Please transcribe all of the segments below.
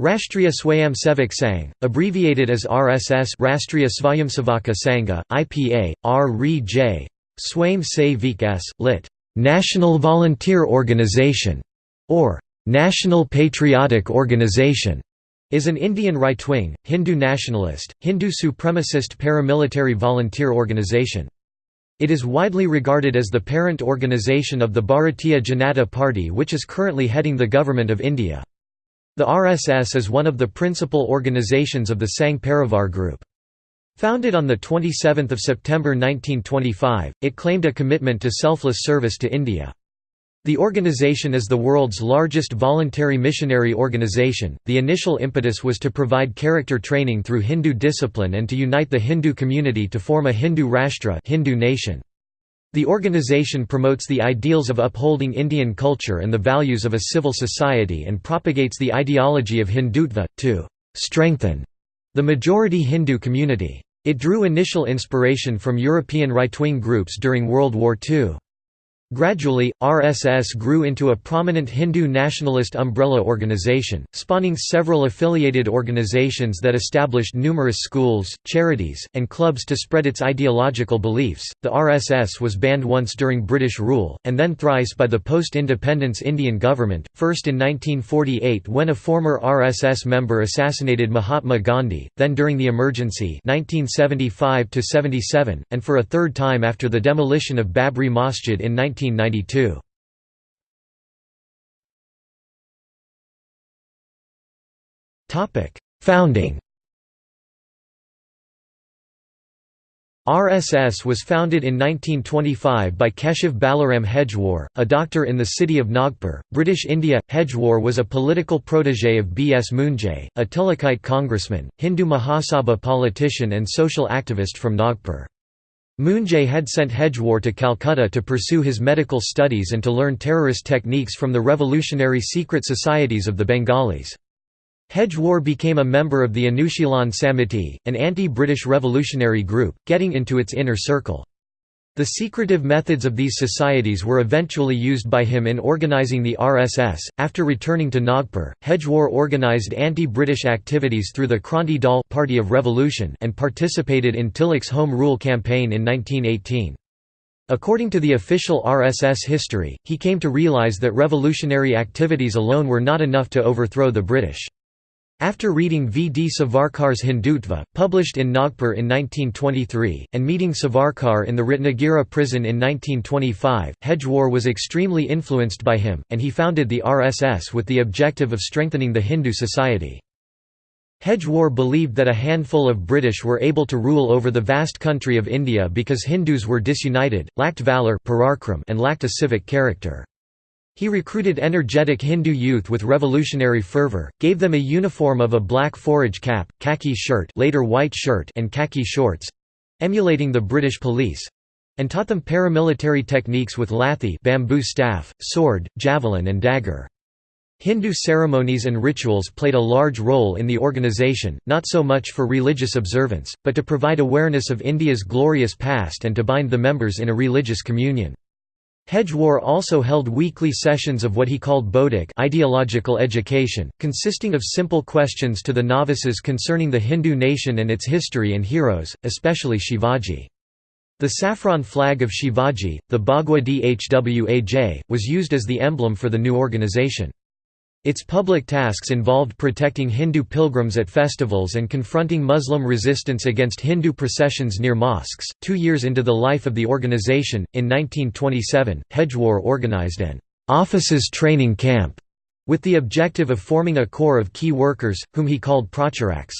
Rashtriya Swayamsevak Sangh, abbreviated as RSS Rashtriya Swayamsevaka Sangha, IPA, R.J. Swayam Sevik S. lit. National Volunteer Organization, or National Patriotic Organization, is an Indian right-wing, Hindu nationalist, Hindu supremacist paramilitary volunteer organization. It is widely regarded as the parent organization of the Bharatiya Janata Party which is currently heading the Government of India. The RSS is one of the principal organizations of the Sangh Parivar group. Founded on 27 September 1925, it claimed a commitment to selfless service to India. The organization is the world's largest voluntary missionary organization. The initial impetus was to provide character training through Hindu discipline and to unite the Hindu community to form a Hindu Rashtra, Hindu nation. The organization promotes the ideals of upholding Indian culture and the values of a civil society and propagates the ideology of Hindutva, to strengthen the majority Hindu community. It drew initial inspiration from European right-wing groups during World War II. Gradually, RSS grew into a prominent Hindu nationalist umbrella organization, spawning several affiliated organizations that established numerous schools, charities, and clubs to spread its ideological beliefs. The RSS was banned once during British rule, and then thrice by the post independence Indian government, first in 1948 when a former RSS member assassinated Mahatma Gandhi, then during the emergency 1975 and for a third time after the demolition of Babri Masjid in 19 1992. Founding RSS was founded in 1925 by Keshav Balaram Hedgewar, a doctor in the city of Nagpur, British India. Hedgewar was a political protege of B. S. Moonje, a Tilakite congressman, Hindu Mahasabha politician and social activist from Nagpur. Moonje had sent Hedgewar to Calcutta to pursue his medical studies and to learn terrorist techniques from the revolutionary secret societies of the Bengalis. Hedgewar became a member of the Anushilan Samiti, an anti-British revolutionary group, getting into its inner circle. The secretive methods of these societies were eventually used by him in organizing the RSS. After returning to Nagpur, Hedgewar organized anti-British activities through the Kranti Dal Party of Revolution and participated in Tilak's Home Rule campaign in 1918. According to the official RSS history, he came to realize that revolutionary activities alone were not enough to overthrow the British. After reading V. D. Savarkar's Hindutva, published in Nagpur in 1923, and meeting Savarkar in the Ratnagiri prison in 1925, Hedgewar was extremely influenced by him, and he founded the RSS with the objective of strengthening the Hindu society. Hedgewar believed that a handful of British were able to rule over the vast country of India because Hindus were disunited, lacked valour and lacked a civic character. He recruited energetic Hindu youth with revolutionary fervor, gave them a uniform of a black forage cap, khaki shirt later white shirt and khaki shorts—emulating the British police—and taught them paramilitary techniques with lathi bamboo staff, sword, javelin and dagger. Hindu ceremonies and rituals played a large role in the organization, not so much for religious observance, but to provide awareness of India's glorious past and to bind the members in a religious communion. Hedgewar also held weekly sessions of what he called Bodhik ideological education, consisting of simple questions to the novices concerning the Hindu nation and its history and heroes, especially Shivaji. The saffron flag of Shivaji, the Bhagwa Dhwaj, was used as the emblem for the new organization. Its public tasks involved protecting Hindu pilgrims at festivals and confronting Muslim resistance against Hindu processions near mosques. Two years into the life of the organization, in 1927, Hedgewar organized an officers training camp with the objective of forming a corps of key workers, whom he called pracharaks.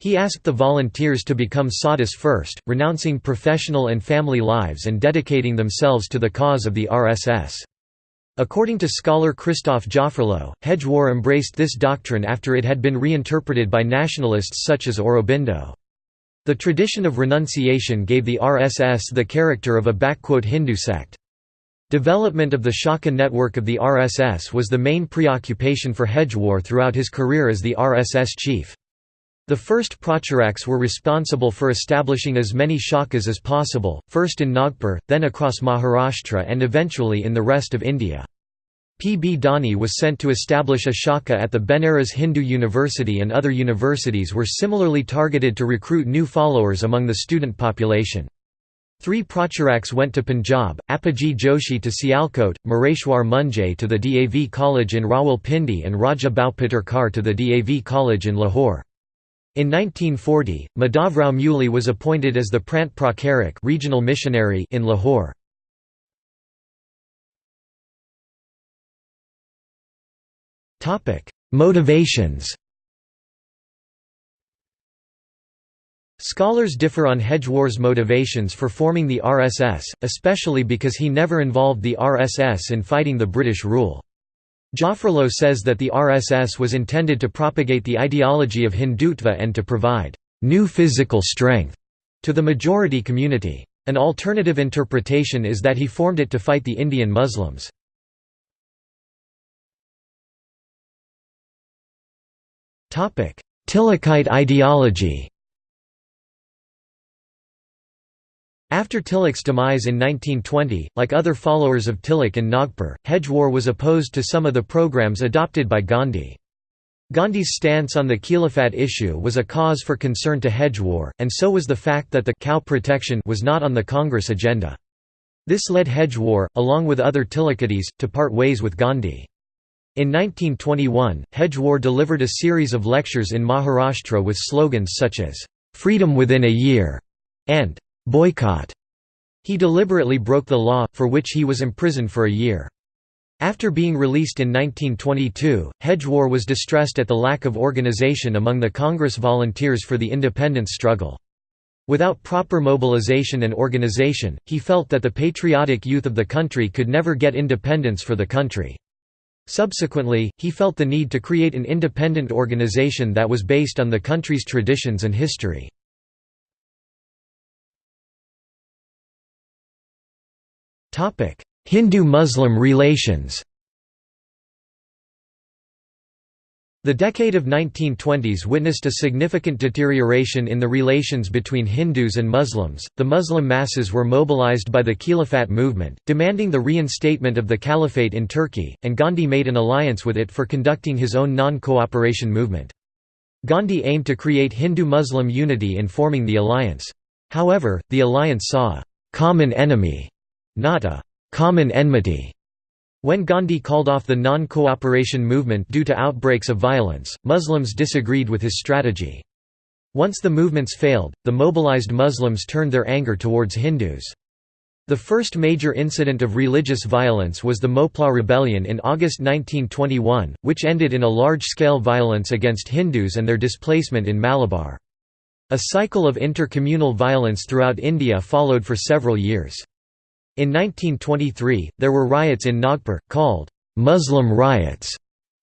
He asked the volunteers to become sadhus first, renouncing professional and family lives and dedicating themselves to the cause of the RSS. According to scholar Christophe Jaffrelot, Hedgewar embraced this doctrine after it had been reinterpreted by nationalists such as Aurobindo. The tradition of renunciation gave the RSS the character of a Hindu sect. Development of the Shaka network of the RSS was the main preoccupation for Hedgewar throughout his career as the RSS chief. The first Pracharaks were responsible for establishing as many shakas as possible, first in Nagpur, then across Maharashtra and eventually in the rest of India. P. B. Dani was sent to establish a shaka at the Benares Hindu University and other universities were similarly targeted to recruit new followers among the student population. Three Pracharaks went to Punjab, Appaji Joshi to Sialkot, Mareshwar Munjay to the DAV College in Rawalpindi and Raja Bhaupatterkar to the DAV College in Lahore. In 1940, Madhavrao Muley was appointed as the Prant Pracharak regional missionary in Lahore. Motivations Scholars differ on Hedgewar's motivations for forming the RSS, especially because he never involved the RSS in fighting the British rule. Jaffrelot says that the RSS was intended to propagate the ideology of Hindutva and to provide «new physical strength» to the majority community. An alternative interpretation is that he formed it to fight the Indian Muslims. Tilakite ideology After Tilak's demise in 1920, like other followers of Tilak in Nagpur, Hedgewar was opposed to some of the programs adopted by Gandhi. Gandhi's stance on the Khilafat issue was a cause for concern to Hedgewar, and so was the fact that the cow protection was not on the Congress agenda. This led Hedgewar, along with other Tilakites, to part ways with Gandhi. In 1921, Hedgewar delivered a series of lectures in Maharashtra with slogans such as, "'Freedom within a year' and boycott. He deliberately broke the law, for which he was imprisoned for a year. After being released in 1922, Hedgewar was distressed at the lack of organization among the Congress volunteers for the independence struggle. Without proper mobilization and organization, he felt that the patriotic youth of the country could never get independence for the country. Subsequently, he felt the need to create an independent organization that was based on the country's traditions and history. Hindu-Muslim relations The decade of 1920s witnessed a significant deterioration in the relations between Hindus and Muslims. The Muslim masses were mobilized by the Khilafat movement, demanding the reinstatement of the caliphate in Turkey, and Gandhi made an alliance with it for conducting his own non-cooperation movement. Gandhi aimed to create Hindu-Muslim unity in forming the alliance. However, the alliance saw a common enemy not a «common enmity». When Gandhi called off the non-cooperation movement due to outbreaks of violence, Muslims disagreed with his strategy. Once the movements failed, the mobilized Muslims turned their anger towards Hindus. The first major incident of religious violence was the Moplah Rebellion in August 1921, which ended in a large-scale violence against Hindus and their displacement in Malabar. A cycle of intercommunal violence throughout India followed for several years. In 1923, there were riots in Nagpur, called Muslim riots,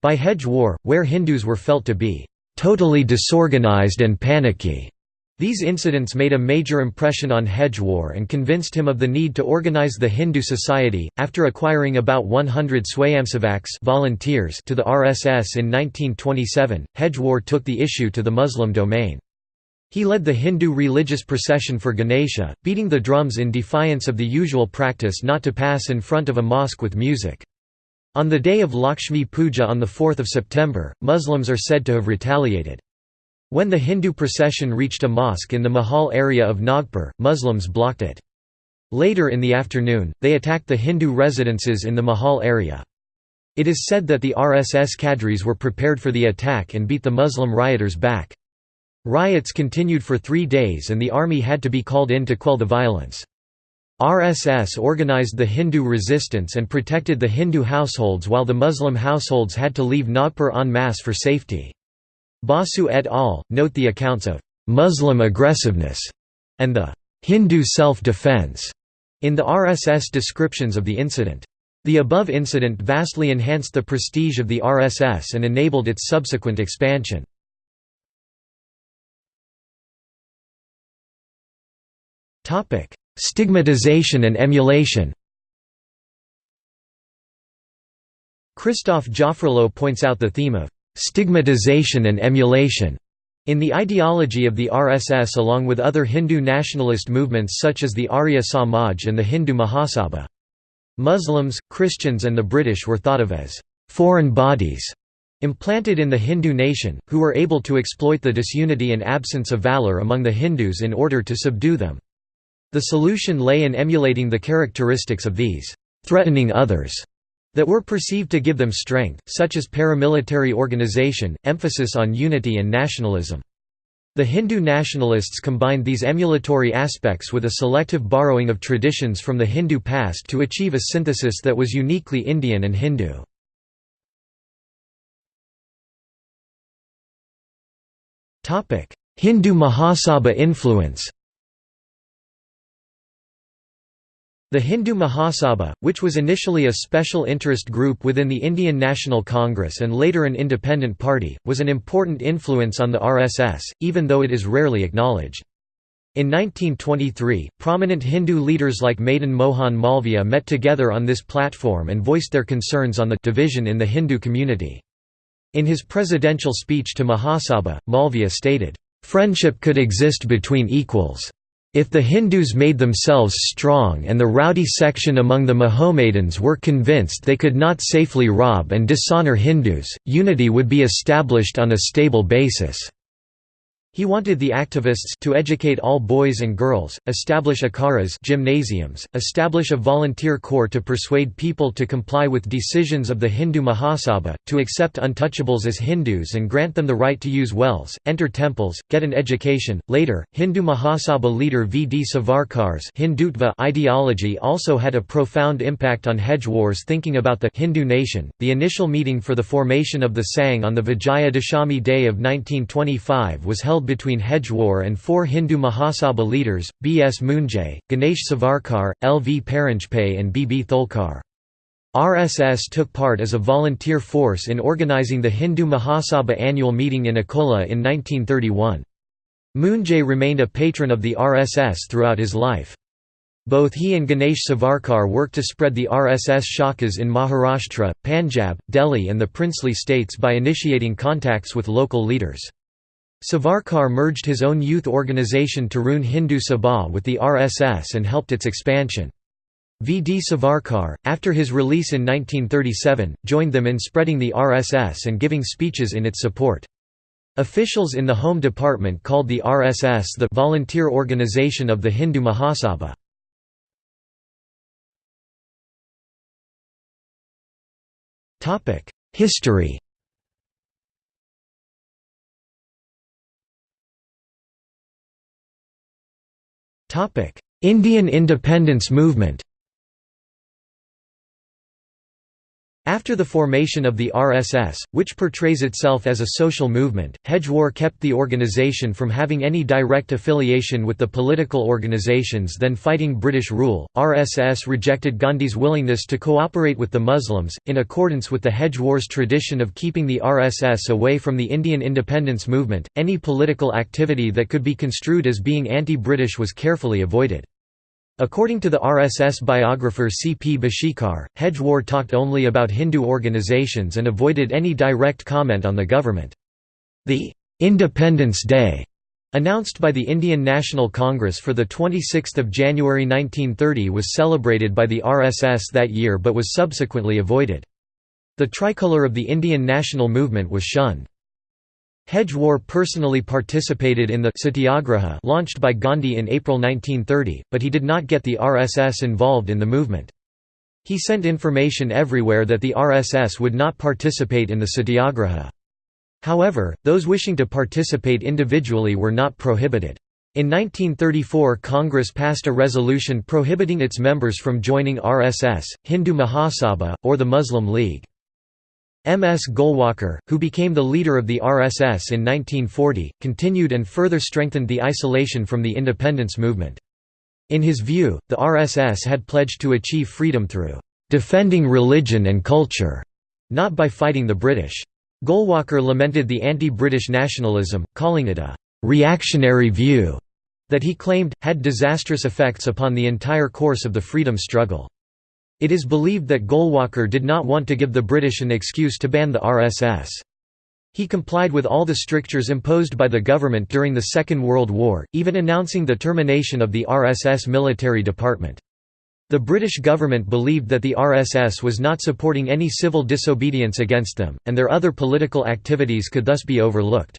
by Hedgewar, where Hindus were felt to be totally disorganized and panicky. These incidents made a major impression on Hedgewar and convinced him of the need to organize the Hindu society. After acquiring about 100 Swayamsevaks volunteers to the RSS in 1927, Hedgewar took the issue to the Muslim domain. He led the Hindu religious procession for Ganesha, beating the drums in defiance of the usual practice not to pass in front of a mosque with music. On the day of Lakshmi Puja on 4 September, Muslims are said to have retaliated. When the Hindu procession reached a mosque in the Mahal area of Nagpur, Muslims blocked it. Later in the afternoon, they attacked the Hindu residences in the Mahal area. It is said that the RSS cadres were prepared for the attack and beat the Muslim rioters back. Riots continued for three days and the army had to be called in to quell the violence. RSS organized the Hindu resistance and protected the Hindu households while the Muslim households had to leave Nagpur en masse for safety. Basu et al. note the accounts of «Muslim aggressiveness» and the «Hindu self-defense» in the RSS descriptions of the incident. The above incident vastly enhanced the prestige of the RSS and enabled its subsequent expansion. Topic: Stigmatization and emulation. Christophe Jaffrelot points out the theme of stigmatization and emulation in the ideology of the RSS along with other Hindu nationalist movements such as the Arya Samaj and the Hindu Mahasabha. Muslims, Christians and the British were thought of as «foreign bodies» implanted in the Hindu nation, who were able to exploit the disunity and absence of valour among the Hindus in order to subdue them. The solution lay in emulating the characteristics of these «threatening others» that were perceived to give them strength, such as paramilitary organization, emphasis on unity and nationalism. The Hindu nationalists combined these emulatory aspects with a selective borrowing of traditions from the Hindu past to achieve a synthesis that was uniquely Indian and Hindu. Hindu Mahasabha influence The Hindu Mahasabha, which was initially a special interest group within the Indian National Congress and later an independent party, was an important influence on the RSS, even though it is rarely acknowledged. In 1923, prominent Hindu leaders like Madan Mohan Malviya met together on this platform and voiced their concerns on the division in the Hindu community. In his presidential speech to Mahasabha, Malviya stated, "...friendship could exist between equals." If the Hindus made themselves strong and the rowdy section among the Mahomedans were convinced they could not safely rob and dishonor Hindus, unity would be established on a stable basis. He wanted the activists to educate all boys and girls, establish akaras gymnasiums, establish a volunteer corps to persuade people to comply with decisions of the Hindu Mahasabha, to accept untouchables as Hindus and grant them the right to use wells, enter temples, get an education. Later, Hindu Mahasabha leader V. D. Savarkar's Hindutva ideology also had a profound impact on Hedgewar's thinking about the Hindu nation. The initial meeting for the formation of the Sangh on the Vijaya Dashami Day of 1925 was held between Hedgewar and four Hindu Mahasabha leaders, B. S. Moonje, Ganesh Savarkar, L. V. Paranjpe and B. B. Tholkar. RSS took part as a volunteer force in organizing the Hindu Mahasabha annual meeting in Akola in 1931. Moonje remained a patron of the RSS throughout his life. Both he and Ganesh Savarkar worked to spread the RSS shakas in Maharashtra, Punjab, Delhi and the princely states by initiating contacts with local leaders. Savarkar merged his own youth organization Tarun Hindu Sabha with the RSS and helped its expansion. V. D. Savarkar, after his release in 1937, joined them in spreading the RSS and giving speeches in its support. Officials in the Home Department called the RSS the «volunteer organization of the Hindu Mahasabha». History Indian independence movement After the formation of the RSS, which portrays itself as a social movement, Hedgewar kept the organization from having any direct affiliation with the political organizations then fighting British rule. RSS rejected Gandhi's willingness to cooperate with the Muslims, in accordance with the Hedgewar's tradition of keeping the RSS away from the Indian independence movement. Any political activity that could be construed as being anti British was carefully avoided. According to the RSS biographer C. P. Bhishikar, Hedgewar talked only about Hindu organizations and avoided any direct comment on the government. The «Independence Day» announced by the Indian National Congress for 26 January 1930 was celebrated by the RSS that year but was subsequently avoided. The tricolour of the Indian national movement was shunned. Hedgewar personally participated in the Satyagraha launched by Gandhi in April 1930, but he did not get the RSS involved in the movement. He sent information everywhere that the RSS would not participate in the Satyagraha. However, those wishing to participate individually were not prohibited. In 1934 Congress passed a resolution prohibiting its members from joining RSS, Hindu Mahasabha, or the Muslim League. M. S. Golwalkar, who became the leader of the RSS in 1940, continued and further strengthened the isolation from the independence movement. In his view, the RSS had pledged to achieve freedom through "...defending religion and culture", not by fighting the British. Golwalkar lamented the anti-British nationalism, calling it a «reactionary view» that he claimed, had disastrous effects upon the entire course of the freedom struggle. It is believed that Golwalkar did not want to give the British an excuse to ban the RSS. He complied with all the strictures imposed by the government during the Second World War, even announcing the termination of the RSS military department. The British government believed that the RSS was not supporting any civil disobedience against them, and their other political activities could thus be overlooked.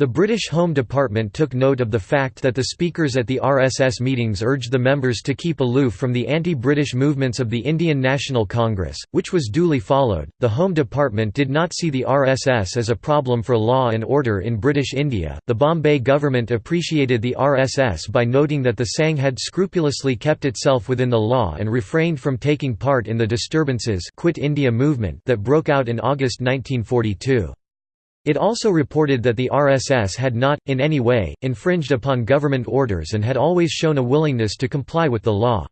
The British Home Department took note of the fact that the speakers at the RSS meetings urged the members to keep aloof from the anti British movements of the Indian National Congress, which was duly followed. The Home Department did not see the RSS as a problem for law and order in British India. The Bombay government appreciated the RSS by noting that the Sangh had scrupulously kept itself within the law and refrained from taking part in the disturbances Quit India movement that broke out in August 1942. It also reported that the RSS had not, in any way, infringed upon government orders and had always shown a willingness to comply with the law.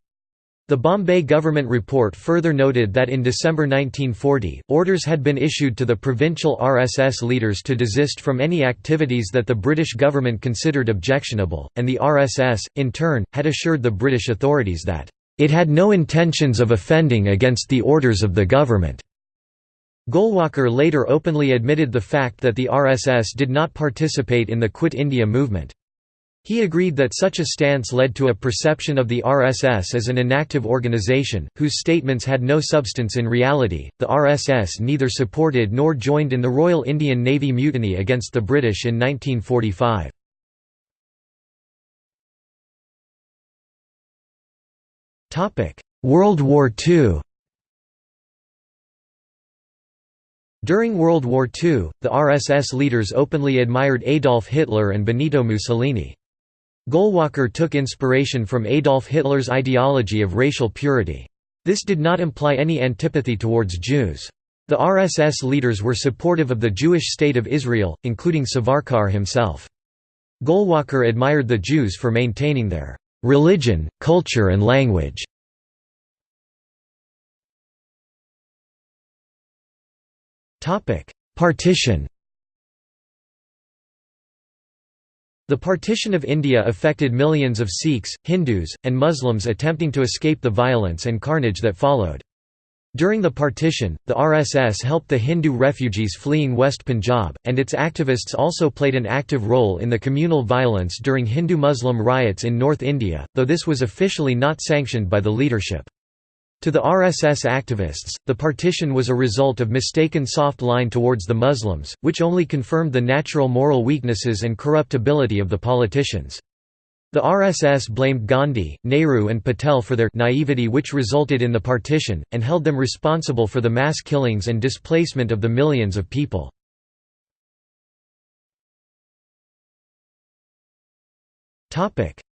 The Bombay government report further noted that in December 1940, orders had been issued to the provincial RSS leaders to desist from any activities that the British government considered objectionable, and the RSS, in turn, had assured the British authorities that, "...it had no intentions of offending against the orders of the government." Golwalkar later openly admitted the fact that the RSS did not participate in the Quit India movement. He agreed that such a stance led to a perception of the RSS as an inactive organization, whose statements had no substance in reality. The RSS neither supported nor joined in the Royal Indian Navy mutiny against the British in 1945. World War II During World War II, the RSS leaders openly admired Adolf Hitler and Benito Mussolini. Golwalkar took inspiration from Adolf Hitler's ideology of racial purity. This did not imply any antipathy towards Jews. The RSS leaders were supportive of the Jewish state of Israel, including Savarkar himself. Golwalkar admired the Jews for maintaining their religion, culture and language. Partition The partition of India affected millions of Sikhs, Hindus, and Muslims attempting to escape the violence and carnage that followed. During the partition, the RSS helped the Hindu refugees fleeing West Punjab, and its activists also played an active role in the communal violence during Hindu-Muslim riots in North India, though this was officially not sanctioned by the leadership. To the RSS activists, the partition was a result of mistaken soft line towards the Muslims, which only confirmed the natural moral weaknesses and corruptibility of the politicians. The RSS blamed Gandhi, Nehru and Patel for their naivety which resulted in the partition, and held them responsible for the mass killings and displacement of the millions of people.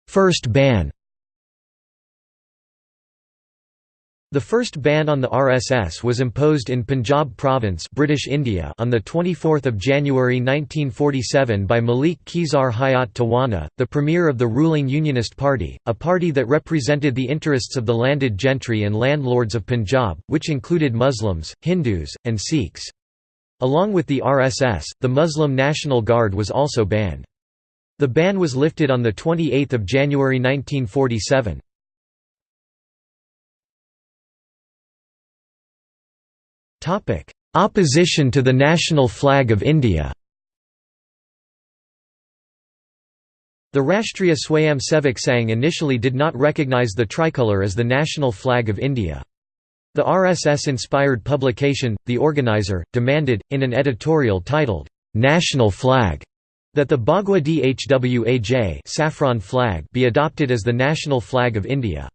First ban The first ban on the RSS was imposed in Punjab province British India on 24 January 1947 by Malik Khizar Hayat Tawana, the premier of the ruling Unionist Party, a party that represented the interests of the landed gentry and landlords of Punjab, which included Muslims, Hindus, and Sikhs. Along with the RSS, the Muslim National Guard was also banned. The ban was lifted on 28 January 1947. Topic: Opposition to the national flag of India. The Rashtriya Swayamsevak Sangh initially did not recognise the tricolour as the national flag of India. The RSS-inspired publication, The Organizer, demanded, in an editorial titled, "'National Flag' that the Bhagwa Dhwaj saffron flag be adopted as the national flag of India.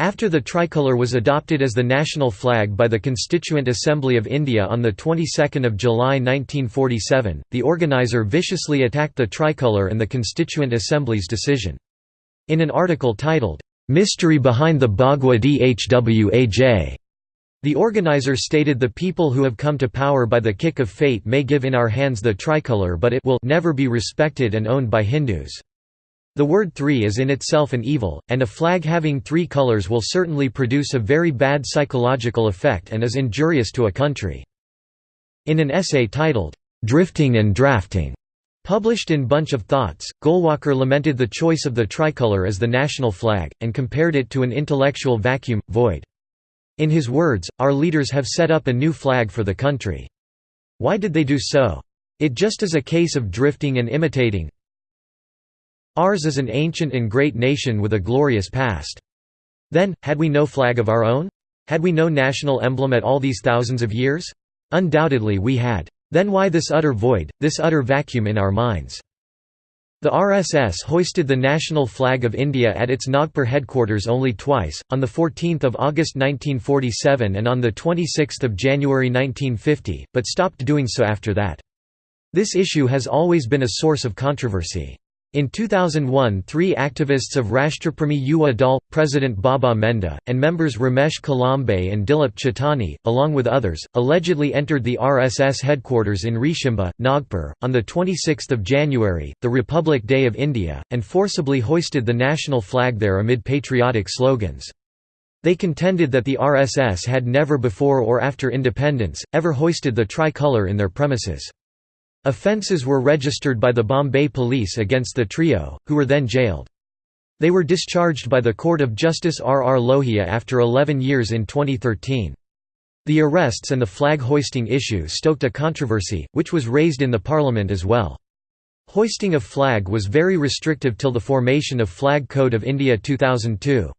After the tricolour was adopted as the national flag by the Constituent Assembly of India on the 22nd of July 1947, the organiser viciously attacked the tricolour and the Constituent Assembly's decision. In an article titled, "'Mystery Behind the Bhagwa Dhwaj' the organizer stated the people who have come to power by the kick of fate may give in our hands the tricolour but it will never be respected and owned by Hindus. The word three is in itself an evil, and a flag having three colors will certainly produce a very bad psychological effect and is injurious to a country. In an essay titled, "'Drifting and Drafting' Published in Bunch of Thoughts, Golwalkar lamented the choice of the tricolour as the national flag, and compared it to an intellectual vacuum, void. In his words, our leaders have set up a new flag for the country. Why did they do so? It just is a case of drifting and imitating, Ours is an ancient and great nation with a glorious past. Then, had we no flag of our own? Had we no national emblem at all these thousands of years? Undoubtedly we had. Then why this utter void, this utter vacuum in our minds? The RSS hoisted the national flag of India at its Nagpur headquarters only twice, on 14 August 1947 and on 26 January 1950, but stopped doing so after that. This issue has always been a source of controversy. In 2001 three activists of Rashtrapremi Yuva Dal, President Baba Menda, and members Ramesh Kalambe and Dilip Chitani, along with others, allegedly entered the RSS headquarters in Reshimbagh, Nagpur, on 26 January, the Republic Day of India, and forcibly hoisted the national flag there amid patriotic slogans. They contended that the RSS had never before or after independence, ever hoisted the tricolour in their premises. Offences were registered by the Bombay police against the trio, who were then jailed. They were discharged by the Court of Justice R. R. Lohia after 11 years in 2013. The arrests and the flag hoisting issue stoked a controversy, which was raised in the parliament as well. Hoisting of flag was very restrictive till the formation of Flag Code of India 2002.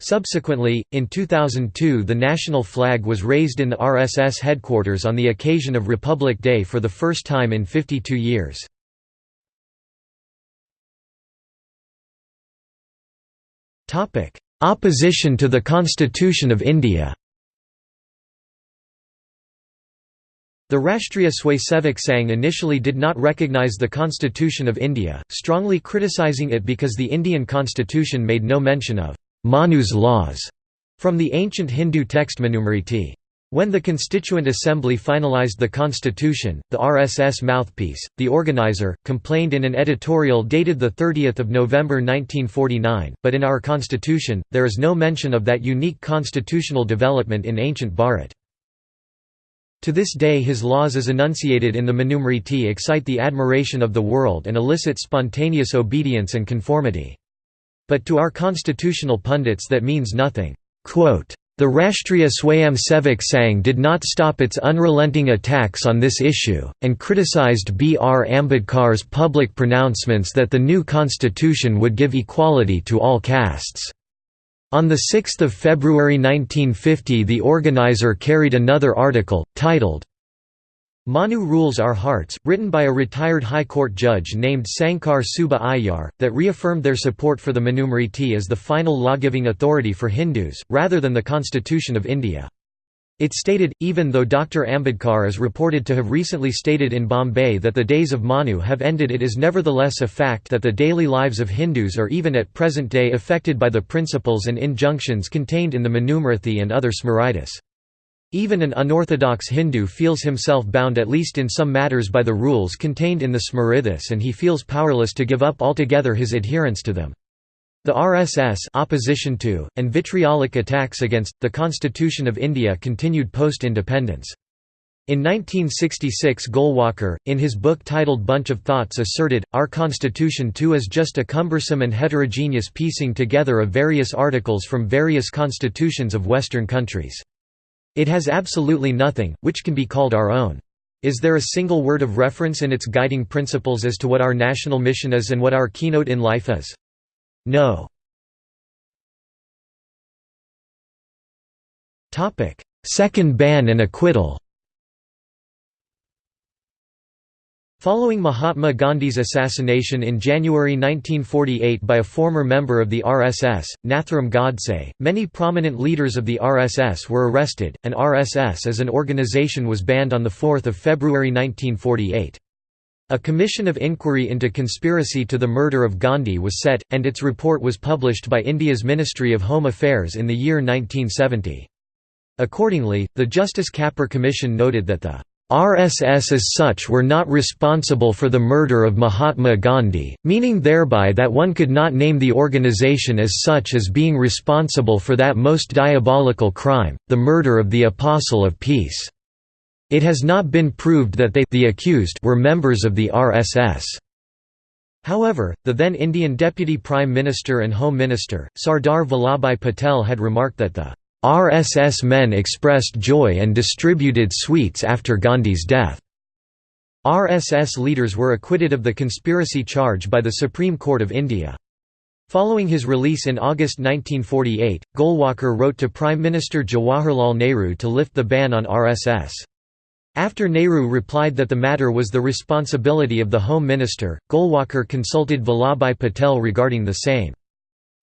Subsequently, in 2002 the national flag was raised in the RSS headquarters on the occasion of Republic Day for the first time in 52 years. Opposition to the Constitution of India The Rashtriya Swayamsevak Sangh initially did not recognise the Constitution of India, strongly criticising it because the Indian constitution made no mention of Manu's laws from the ancient Hindu text Manusmriti. When the Constituent Assembly finalized the constitution, the RSS mouthpiece, the organizer, complained in an editorial dated 30 November 1949, but in our constitution, there is no mention of that unique constitutional development in ancient Bharat. To this day his laws as enunciated in the Manusmriti excite the admiration of the world and elicit spontaneous obedience and conformity. But to our constitutional pundits that means nothing. The Rashtriya Swayamsevak Sangh did not stop its unrelenting attacks on this issue, and criticized B. R. Ambedkar's public pronouncements that the new constitution would give equality to all castes. On 6 February 1950 the organizer carried another article, titled, Manu Rules Our Hearts, written by a retired High Court judge named Sankar Subba Iyer, that reaffirmed their support for the Manusmriti as the final law-giving authority for Hindus, rather than the Constitution of India. It stated, even though Dr. Ambedkar is reported to have recently stated in Bombay that the days of Manu have ended it is nevertheless a fact that the daily lives of Hindus are even at present day affected by the principles and injunctions contained in the Manusmriti and other Smritis. Even an unorthodox Hindu feels himself bound at least in some matters by the rules contained in the Smritis and he feels powerless to give up altogether his adherence to them. The RSS opposition to, and vitriolic attacks against, the Constitution of India continued post-independence. In 1966 Golwalkar, in his book titled Bunch of Thoughts asserted, our constitution too is just a cumbersome and heterogeneous piecing together of various articles from various constitutions of Western countries. It has absolutely nothing, which can be called our own. Is there a single word of reference in its guiding principles as to what our national mission is and what our keynote in life is? No. Second ban and acquittal Following Mahatma Gandhi's assassination in January 1948 by a former member of the RSS, Nathuram Godse, many prominent leaders of the RSS were arrested, and RSS as an organization was banned on 4 February 1948. A commission of inquiry into conspiracy to the murder of Gandhi was set, and its report was published by India's Ministry of Home Affairs in the year 1970. Accordingly, the Justice Kapur Commission noted that the RSS as such were not responsible for the murder of Mahatma Gandhi, meaning thereby that one could not name the organization as such as being responsible for that most diabolical crime, the murder of the Apostle of Peace. It has not been proved that they the accused were members of the RSS. However, the then Indian Deputy Prime Minister and Home Minister, Sardar Vallabhbhai Patel had remarked that the RSS men expressed joy and distributed sweets after Gandhi's death. RSS leaders were acquitted of the conspiracy charge by the Supreme Court of India. Following his release in August 1948, Golwalkar wrote to Prime Minister Jawaharlal Nehru to lift the ban on RSS. After Nehru replied that the matter was the responsibility of the Home Minister, Golwalkar consulted Vallabhbhai Patel regarding the same.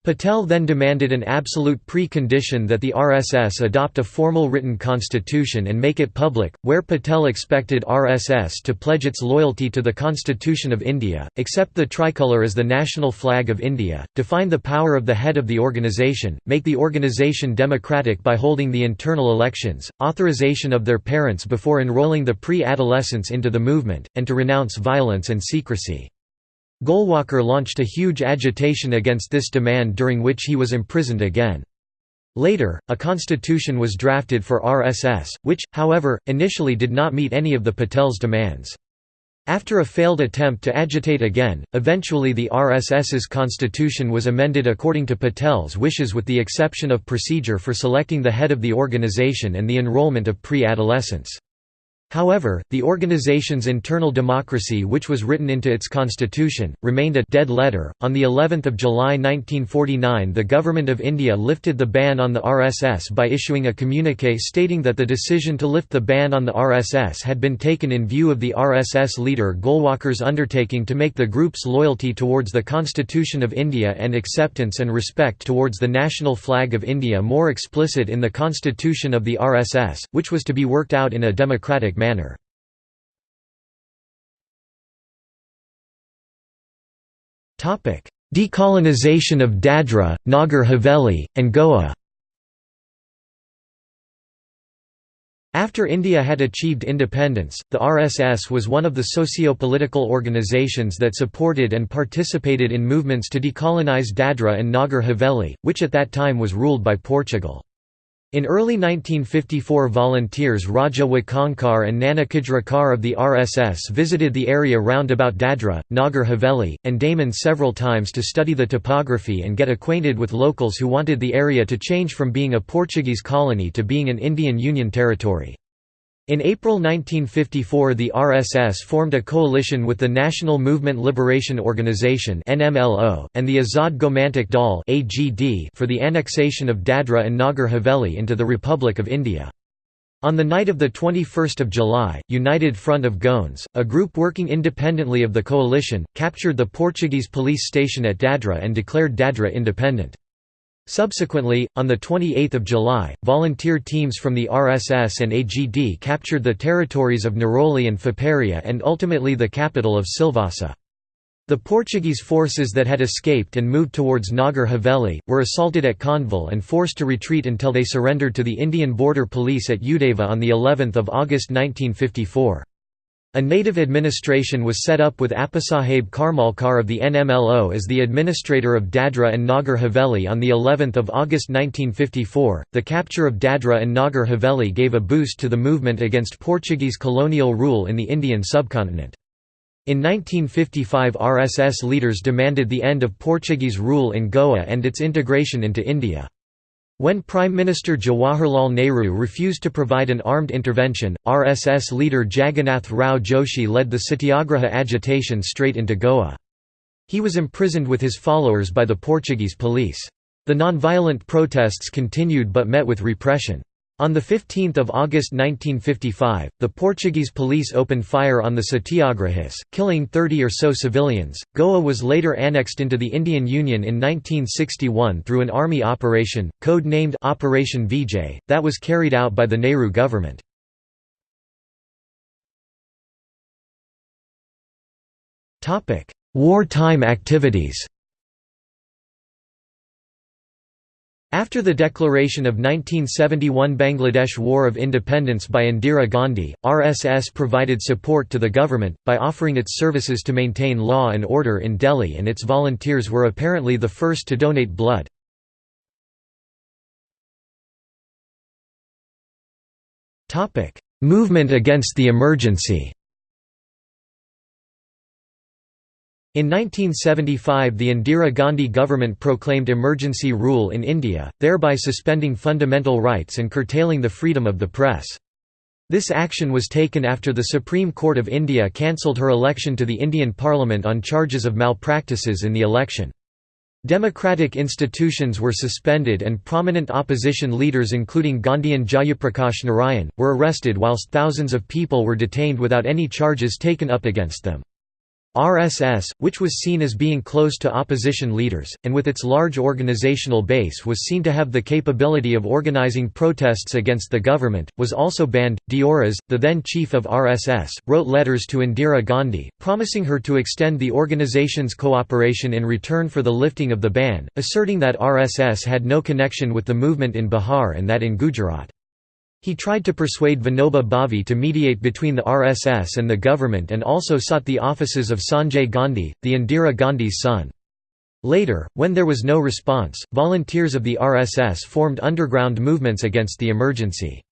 Patel then demanded an absolute pre-condition that the RSS adopt a formal written constitution and make it public, where Patel expected RSS to pledge its loyalty to the Constitution of India, accept the tricolour as the national flag of India, define the power of the head of the organisation, make the organisation democratic by holding the internal elections, authorization of their parents before enrolling the pre-adolescents into the movement, and to renounce violence and secrecy. Golwalkar launched a huge agitation against this demand during which he was imprisoned again. Later, a constitution was drafted for RSS, which, however, initially did not meet any of the Patel's demands. After a failed attempt to agitate again, eventually the RSS's constitution was amended according to Patel's wishes with the exception of procedure for selecting the head of the organization and the enrollment of pre-adolescents. However, the organization's internal democracy which was written into its constitution, remained a «dead letter». On the 11th of July 1949 the Government of India lifted the ban on the RSS by issuing a communiqué stating that the decision to lift the ban on the RSS had been taken in view of the RSS leader Golwalkar's undertaking to make the group's loyalty towards the Constitution of India and acceptance and respect towards the national flag of India more explicit in the constitution of the RSS, which was to be worked out in a democratic manner. Decolonization of Dadra, Nagar Haveli, and Goa After India had achieved independence, the RSS was one of the socio-political organizations that supported and participated in movements to decolonize Dadra and Nagar Haveli, which at that time was ruled by Portugal. In early 1954 volunteers Raja Wakankar and Nanakajrakar of the RSS visited the area round about Dadra, Nagar Haveli, and Daman several times to study the topography and get acquainted with locals who wanted the area to change from being a Portuguese colony to being an Indian Union territory. In April 1954 the RSS formed a coalition with the National Movement Liberation Organization and the Azad Gomantak Dal for the annexation of Dadra and Nagar Haveli into the Republic of India. On the night of 21 July, United Front of Goans, a group working independently of the coalition, captured the Portuguese police station at Dadra and declared Dadra independent. Subsequently, on 28 July, volunteer teams from the RSS and AGD captured the territories of Neroli and Faparia and ultimately the capital of Silvassa. The Portuguese forces that had escaped and moved towards Nagar Haveli, were assaulted at Khandval and forced to retreat until they surrendered to the Indian Border Police at Udeva on of August 1954. A native administration was set up with Appasaheb Karmalkar of the NMLO as the administrator of Dadra and Nagar Haveli on the 11th of August 1954. The capture of Dadra and Nagar Haveli gave a boost to the movement against Portuguese colonial rule in the Indian subcontinent. In 1955 RSS leaders demanded the end of Portuguese rule in Goa and its integration into India. When Prime Minister Jawaharlal Nehru refused to provide an armed intervention, RSS leader Jagannath Rao Joshi led the Satyagraha agitation straight into Goa. He was imprisoned with his followers by the Portuguese police. The non-violent protests continued but met with repression. On 15 August 1955, the Portuguese police opened fire on the Satyagrahis, killing 30 or so civilians. Goa was later annexed into the Indian Union in 1961 through an army operation, code named Operation Vijay, that was carried out by the Nehru government. Wartime activities After the declaration of 1971 Bangladesh War of Independence by Indira Gandhi, RSS provided support to the government, by offering its services to maintain law and order in Delhi and its volunteers were apparently the first to donate blood. Movement against the emergency In 1975 the Indira Gandhi government proclaimed emergency rule in India, thereby suspending fundamental rights and curtailing the freedom of the press. This action was taken after the Supreme Court of India cancelled her election to the Indian Parliament on charges of malpractices in the election. Democratic institutions were suspended and prominent opposition leaders including Gandhian Jayaprakash Narayan, were arrested whilst thousands of people were detained without any charges taken up against them. RSS, which was seen as being close to opposition leaders, and with its large organizational base was seen to have the capability of organizing protests against the government, was also banned. Deoras, the then chief of RSS, wrote letters to Indira Gandhi, promising her to extend the organization's cooperation in return for the lifting of the ban, asserting that RSS had no connection with the movement in Bihar and that in Gujarat. He tried to persuade Vinoba Bhave to mediate between the RSS and the government and also sought the offices of Sanjay Gandhi, the Indira Gandhi's son. Later, when there was no response, volunteers of the RSS formed underground movements against the emergency.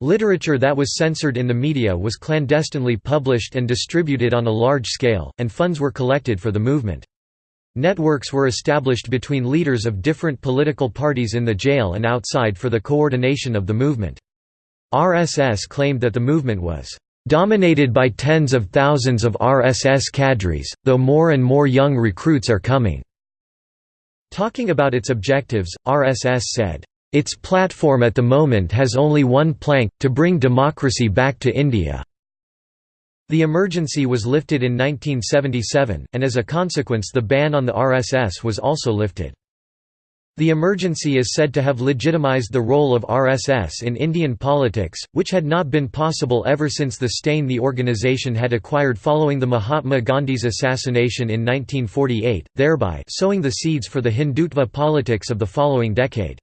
Literature that was censored in the media was clandestinely published and distributed on a large scale, and funds were collected for the movement. Networks were established between leaders of different political parties in the jail and outside for the coordination of the movement. RSS claimed that the movement was dominated by tens of thousands of RSS cadres, though more and more young recruits are coming." Talking about its objectives, RSS said, "...its platform at the moment has only one plank, to bring democracy back to India." The emergency was lifted in 1977, and as a consequence the ban on the RSS was also lifted. The emergency is said to have legitimized the role of RSS in Indian politics, which had not been possible ever since the stain the organization had acquired following the Mahatma Gandhi's assassination in 1948, thereby sowing the seeds for the Hindutva politics of the following decade.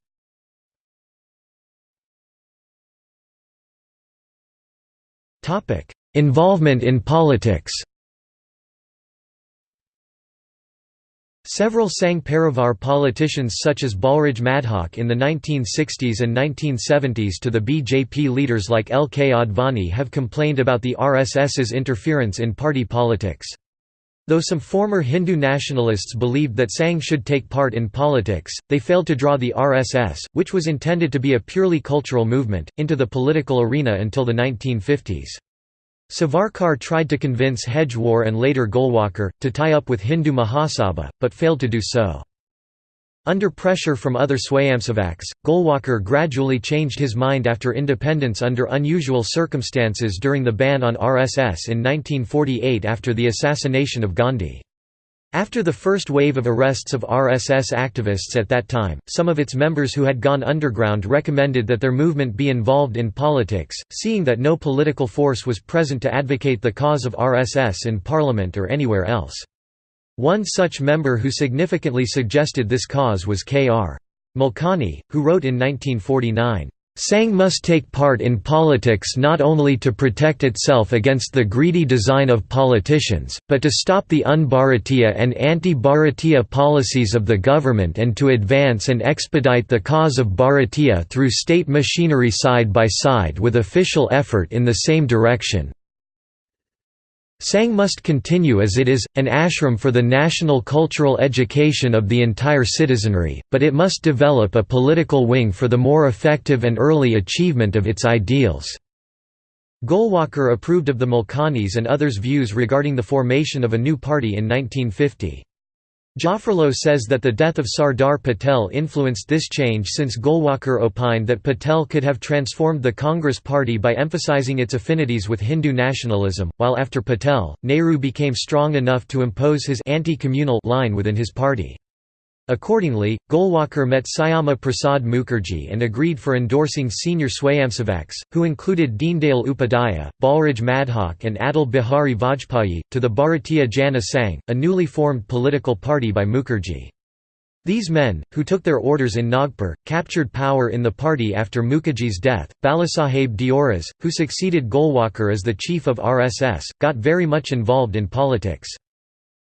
Involvement in politics Several Sangh Parivar politicians such as Balraj Madhok in the 1960s and 1970s to the BJP leaders like L. K. Advani have complained about the RSS's interference in party politics. Though some former Hindu nationalists believed that Sangh should take part in politics, they failed to draw the RSS, which was intended to be a purely cultural movement, into the political arena until the 1950s. Savarkar tried to convince Hedgewar and later Golwalkar, to tie up with Hindu Mahasabha, but failed to do so. Under pressure from other Swayamsevaks, Golwalkar gradually changed his mind after independence under unusual circumstances during the ban on RSS in 1948 after the assassination of Gandhi. After the first wave of arrests of RSS activists at that time, some of its members who had gone underground recommended that their movement be involved in politics, seeing that no political force was present to advocate the cause of RSS in parliament or anywhere else. One such member who significantly suggested this cause was K.R. Malkani, who wrote in 1949, Sangh must take part in politics not only to protect itself against the greedy design of politicians, but to stop the un-Bharatiya and anti-Bharatiya policies of the government and to advance and expedite the cause of Bharatiya through state machinery side by side with official effort in the same direction. Sangh must continue as it is, an ashram for the national cultural education of the entire citizenry, but it must develop a political wing for the more effective and early achievement of its ideals." Golwalkar approved of the Malkani's and others' views regarding the formation of a new party in 1950. Jaffrelot says that the death of Sardar Patel influenced this change since Golwalkar opined that Patel could have transformed the Congress party by emphasizing its affinities with Hindu nationalism, while after Patel, Nehru became strong enough to impose his anti-communal line within his party. Accordingly, Golwalkar met Syama Prasad Mukherjee and agreed for endorsing senior Swayamsevaks, who included Deendayal Upadhyaya, Balraj Madhok and Atal Bihari Vajpayee, to the Bharatiya Jana Sangh, a newly formed political party by Mukherjee. These men, who took their orders in Nagpur, captured power in the party after Mukherjee's death. Balasaheb Deoras, who succeeded Golwalkar as the chief of RSS, got very much involved in politics.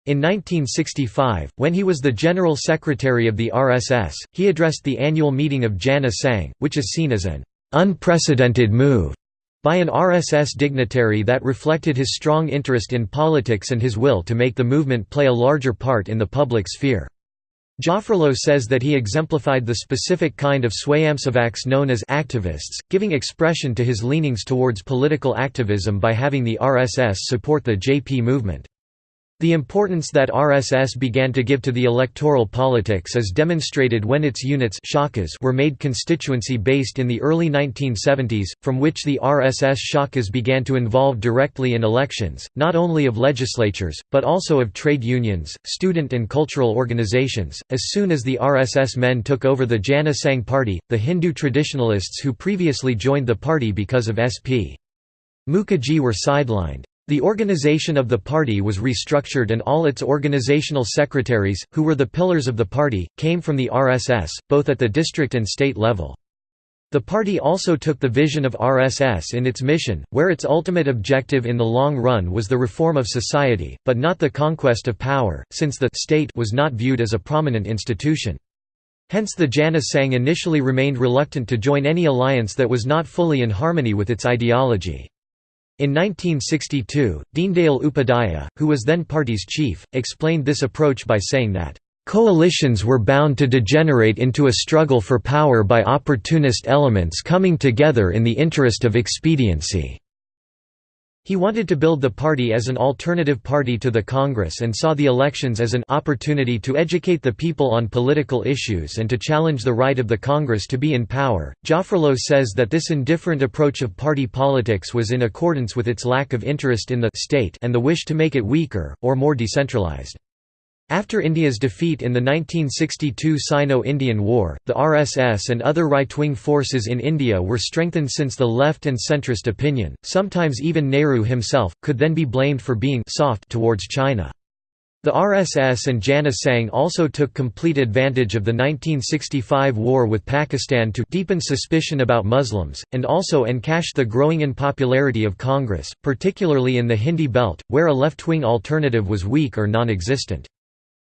In 1965, when he was the General Secretary of the RSS, he addressed the annual meeting of Jana Sangh, which is seen as an unprecedented move by an RSS dignitary that reflected his strong interest in politics and his will to make the movement play a larger part in the public sphere. Jaffrelot says that he exemplified the specific kind of Swayamsevaks known as activists, giving expression to his leanings towards political activism by having the RSS support the JP movement. The importance that RSS began to give to the electoral politics is demonstrated when its units were made constituency-based in the early 1970s, from which the RSS shakas began to involve directly in elections, not only of legislatures, but also of trade unions, student and cultural organizations. As soon as the RSS men took over the Jana Sangh party, the Hindu traditionalists who previously joined the party because of SP. Mukherjee were sidelined. The organization of the party was restructured and all its organizational secretaries, who were the pillars of the party, came from the RSS, both at the district and state level. The party also took the vision of RSS in its mission, where its ultimate objective in the long run was the reform of society, but not the conquest of power, since the state was not viewed as a prominent institution. Hence the Jana Sangh initially remained reluctant to join any alliance that was not fully in harmony with its ideology. In 1962, Deendayal Upadhyaya, who was then party's chief, explained this approach by saying that, "...coalitions were bound to degenerate into a struggle for power by opportunist elements coming together in the interest of expediency." He wanted to build the party as an alternative party to the Congress and saw the elections as an opportunity to educate the people on political issues and to challenge the right of the Congress to be in power. Jaffrelot says that this indifferent approach of party politics was in accordance with its lack of interest in the state and the wish to make it weaker, or more decentralized. After India's defeat in the 1962 Sino-Indian War, the RSS and other right-wing forces in India were strengthened since the left and centrist opinion, sometimes even Nehru himself, could then be blamed for being soft towards China. The RSS and Jana Sangh also took complete advantage of the 1965 war with Pakistan to deepen suspicion about Muslims, and also encash the growing unpopularity of Congress, particularly in the Hindi belt, where a left-wing alternative was weak or non-existent.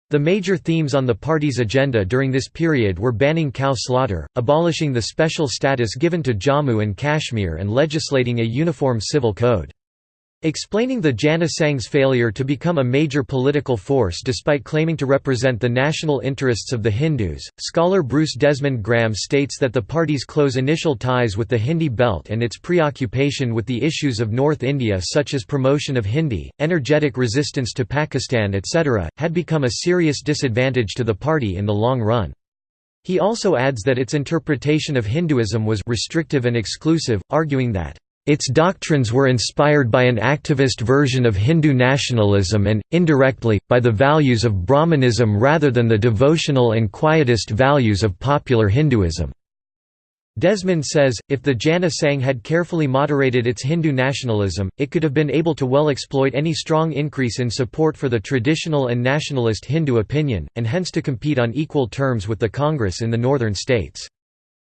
The major themes on the party's agenda during this period were banning cow slaughter, abolishing the special status given to Jammu and Kashmir and legislating a uniform civil code. Explaining the Jana Sangh's failure to become a major political force despite claiming to represent the national interests of the Hindus, scholar Bruce Desmond Graham states that the party's close initial ties with the Hindi belt and its preoccupation with the issues of North India such as promotion of Hindi, energetic resistance to Pakistan etc., had become a serious disadvantage to the party in the long run. He also adds that its interpretation of Hinduism was restrictive and exclusive, arguing that its doctrines were inspired by an activist version of Hindu nationalism and, indirectly, by the values of Brahmanism rather than the devotional and quietist values of popular Hinduism. Desmond says, if the Jana Sangh had carefully moderated its Hindu nationalism, it could have been able to well exploit any strong increase in support for the traditional and nationalist Hindu opinion, and hence to compete on equal terms with the Congress in the northern states.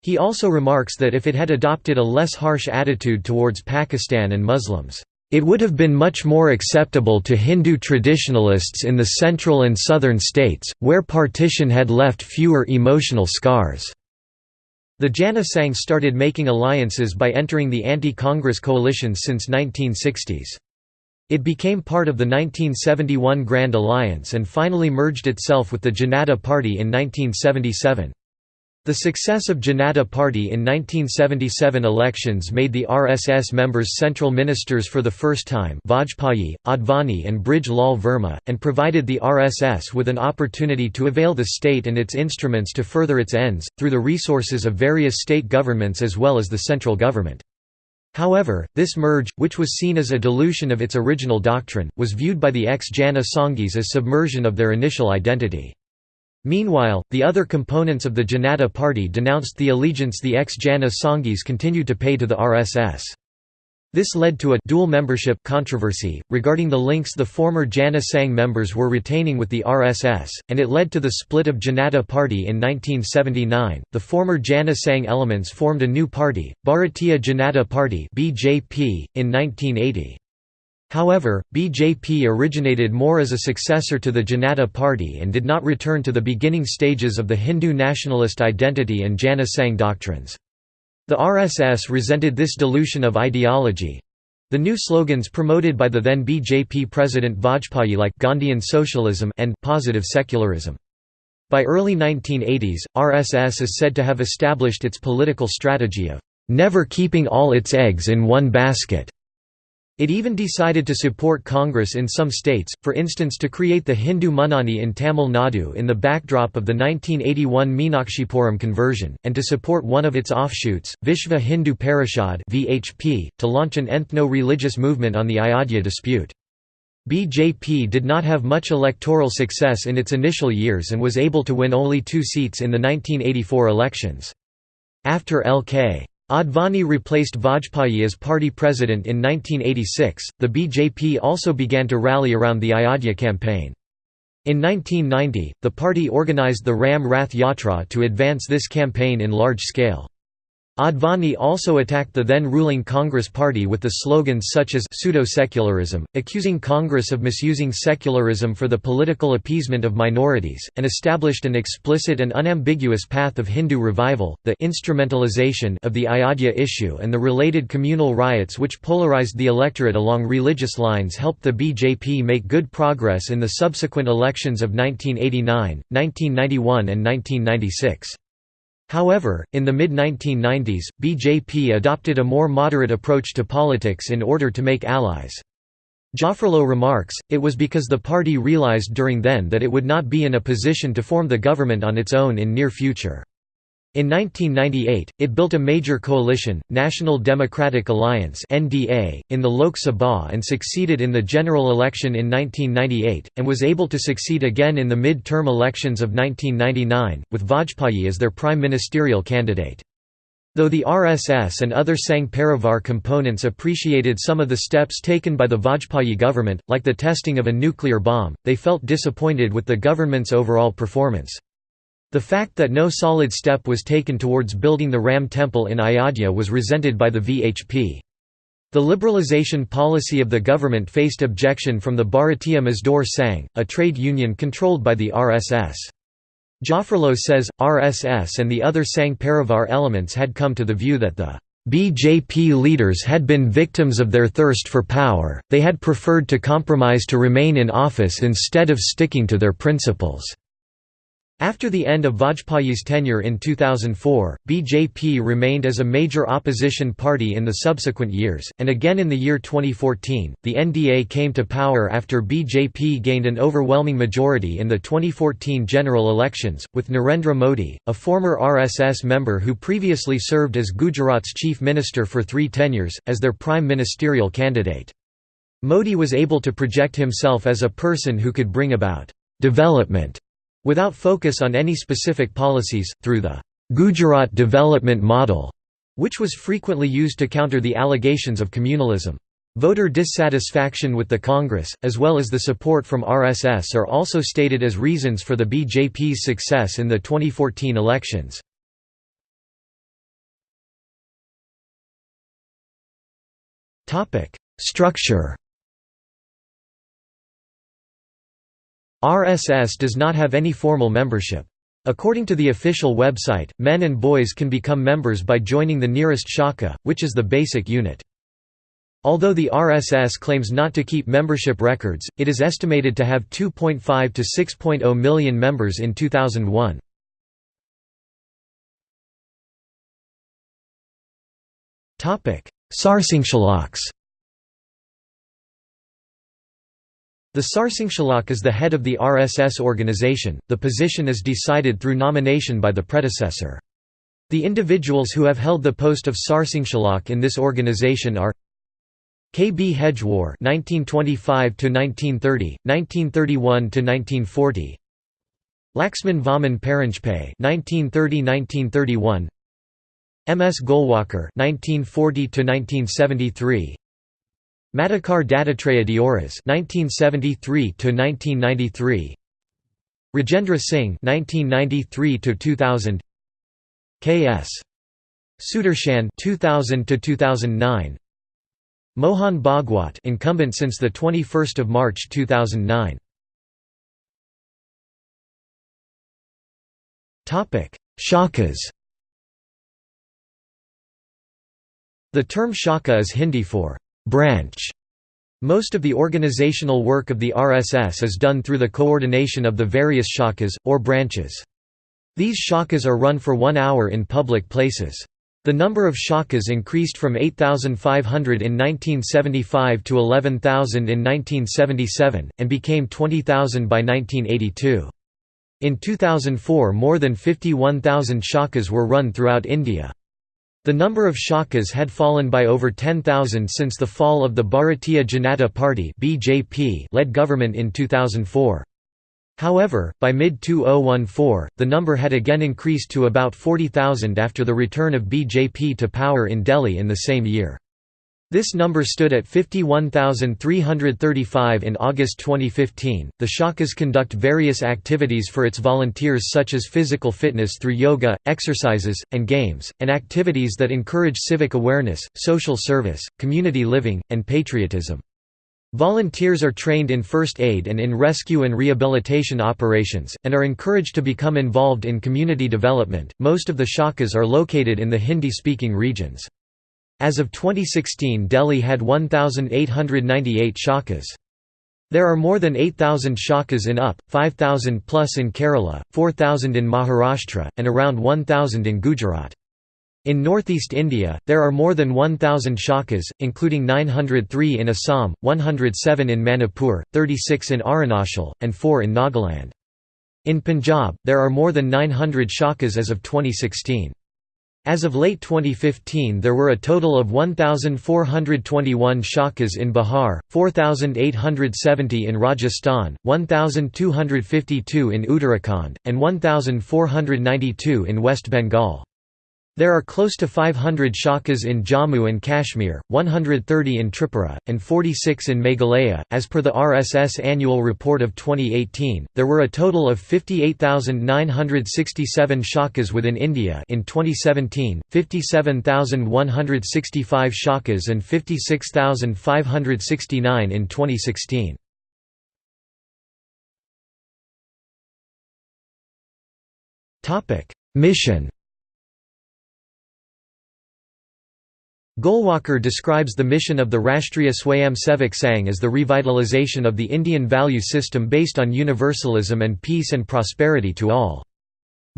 He also remarks that if it had adopted a less harsh attitude towards Pakistan and Muslims, it would have been much more acceptable to Hindu traditionalists in the central and southern states, where partition had left fewer emotional scars. The Jana Sangh started making alliances by entering the anti-Congress coalitions since 1960s. It became part of the 1971 Grand Alliance and finally merged itself with the Janata Party in 1977. The success of Janata Party in 1977 elections made the RSS members central ministers for the first time Vajpayee, Advani and Brij Lal Verma, and provided the RSS with an opportunity to avail the state and its instruments to further its ends, through the resources of various state governments as well as the central government. However, this merge, which was seen as a dilution of its original doctrine, was viewed by the ex-Jana Sanghis as submersion of their initial identity. Meanwhile, the other components of the Janata Party denounced the allegiance the ex-Jana Sanghis continued to pay to the RSS. This led to a dual membership controversy, regarding the links the former Jana Sangh members were retaining with the RSS, and it led to the split of Janata Party in 1979. The former Jana Sangh elements formed a new party, Bharatiya Janata Party (BJP), in 1980. However, BJP originated more as a successor to the Janata Party and did not return to the beginning stages of the Hindu nationalist identity and Jana Sangh doctrines. The RSS resented this dilution of ideology. The new slogans promoted by the then BJP president Vajpayee like Gandhian socialism and positive secularism. By early 1980s, RSS is said to have established its political strategy of never keeping all its eggs in one basket. It even decided to support Congress in some states, for instance to create the Hindu Munnani in Tamil Nadu in the backdrop of the 1981 Meenakshipuram conversion, and to support one of its offshoots, Vishva Hindu Parishad to launch an ethno-religious movement on the Ayodhya dispute. BJP did not have much electoral success in its initial years and was able to win only two seats in the 1984 elections. After L.K. Advani replaced Vajpayee as party president in 1986. The BJP also began to rally around the Ayodhya campaign. In 1990, the party organized the Ram Rath Yatra to advance this campaign in large scale. Advani also attacked the then ruling Congress Party with the slogans such as pseudo-secularism, accusing Congress of misusing secularism for the political appeasement of minorities, and established an explicit and unambiguous path of Hindu revival. The instrumentalization of the Ayodhya issue and the related communal riots which polarized the electorate along religious lines helped the BJP make good progress in the subsequent elections of 1989, 1991 and 1996. However, in the mid-1990s, BJP adopted a more moderate approach to politics in order to make allies. Jaffrelot remarks, it was because the party realized during then that it would not be in a position to form the government on its own in near future. In 1998, it built a major coalition, National Democratic Alliance (NDA), in the Lok Sabha and succeeded in the general election in 1998, and was able to succeed again in the mid-term elections of 1999, with Vajpayee as their prime ministerial candidate. Though the RSS and other Sangh Parivar components appreciated some of the steps taken by the Vajpayee government, like the testing of a nuclear bomb, they felt disappointed with the government's overall performance. The fact that no solid step was taken towards building the Ram temple in Ayodhya was resented by the VHP. The liberalization policy of the government faced objection from the Bharatiya Mazdoor Sangh, a trade union controlled by the RSS. Jaffrelot says, RSS and the other Sangh Parivar elements had come to the view that the BJP leaders had been victims of their thirst for power, they had preferred to compromise to remain in office instead of sticking to their principles. After the end of Vajpayee's tenure in 2004, BJP remained as a major opposition party in the subsequent years, and again in the year 2014. The NDA came to power after BJP gained an overwhelming majority in the 2014 general elections, with Narendra Modi, a former RSS member who previously served as Gujarat's chief minister for three tenures, as their prime ministerial candidate. Modi was able to project himself as a person who could bring about development Without focus on any specific policies, through the Gujarat Development Model, which was frequently used to counter the allegations of communalism. Voter dissatisfaction with the Congress, as well as the support from RSS are also stated as reasons for the BJP's success in the 2014 elections. Structure RSS does not have any formal membership. According to the official website, men and boys can become members by joining the nearest shaka, which is the basic unit. Although the RSS claims not to keep membership records, it is estimated to have 2.5 to 6.0 million members in 2001. Sarsanghchalaks The Sarsanghchalak is the head of the RSS organization, the position is decided through nomination by the predecessor. The individuals who have held the post of Sarsanghchalak in this organization are K. B. Hedgewar (1925–1930, 1931–1940), Laxman Vaman Paranjpe (1930–1931), M. S. Golwalkar (1940–1973), Madhukar Dattatreya Deoras (1973–1993), Rajendra Singh (1993–2000), K.S. Sudarshan (2000–2009), Mohan Bhagwat, incumbent since the 21st of March 2009. Topic: Shakas. The term shaka is Hindi for branch. Most of the organizational work of the RSS is done through the coordination of the various shakas, or branches. These shakas are run for one hour in public places. The number of Shakas increased from 8,500 in 1975 to 11,000 in 1977, and became 20,000 by 1982. In 2004 more than 51,000 Shakas were run throughout India. The number of Shakas had fallen by over 10,000 since the fall of the Bharatiya Janata Party led government in 2004. However, by mid-2014, the number had again increased to about 40,000 after the return of BJP to power in Delhi in the same year. This number stood at 51,335 in August 2015. The Shakas conduct various activities for its volunteers, such as physical fitness through yoga, exercises, and games, and activities that encourage civic awareness, social service, community living, and patriotism. Volunteers are trained in first aid and in rescue and rehabilitation operations, and are encouraged to become involved in community development. Most of the Shakas are located in the Hindi speaking regions. As of 2016, Delhi had 1,898 Shakas. There are more than 8,000 Shakas in UP, 5,000 plus in Kerala, 4,000 in Maharashtra, and around 1,000 in Gujarat. In northeast India, there are more than 1,000 shakas, including 903 in Assam, 107 in Manipur, 36 in Arunachal, and 4 in Nagaland. In Punjab, there are more than 900 shakas as of 2016. As of late 2015 there were a total of 1,421 shakas in Bihar, 4,870 in Rajasthan, 1,252 in Uttarakhand, and 1,492 in West Bengal. There are close to 500 shakas in Jammu and Kashmir, 130 in Tripura, and 46 in Meghalaya. As per the RSS annual report of 2018, there were a total of 58,967 shakas within India in 2017, 57,165 shakas and 56,569 in 2016. Mission Golwalkar describes the mission of the Rashtriya Swayamsevak Sangh as the revitalization of the Indian value system based on universalism and peace and prosperity to all.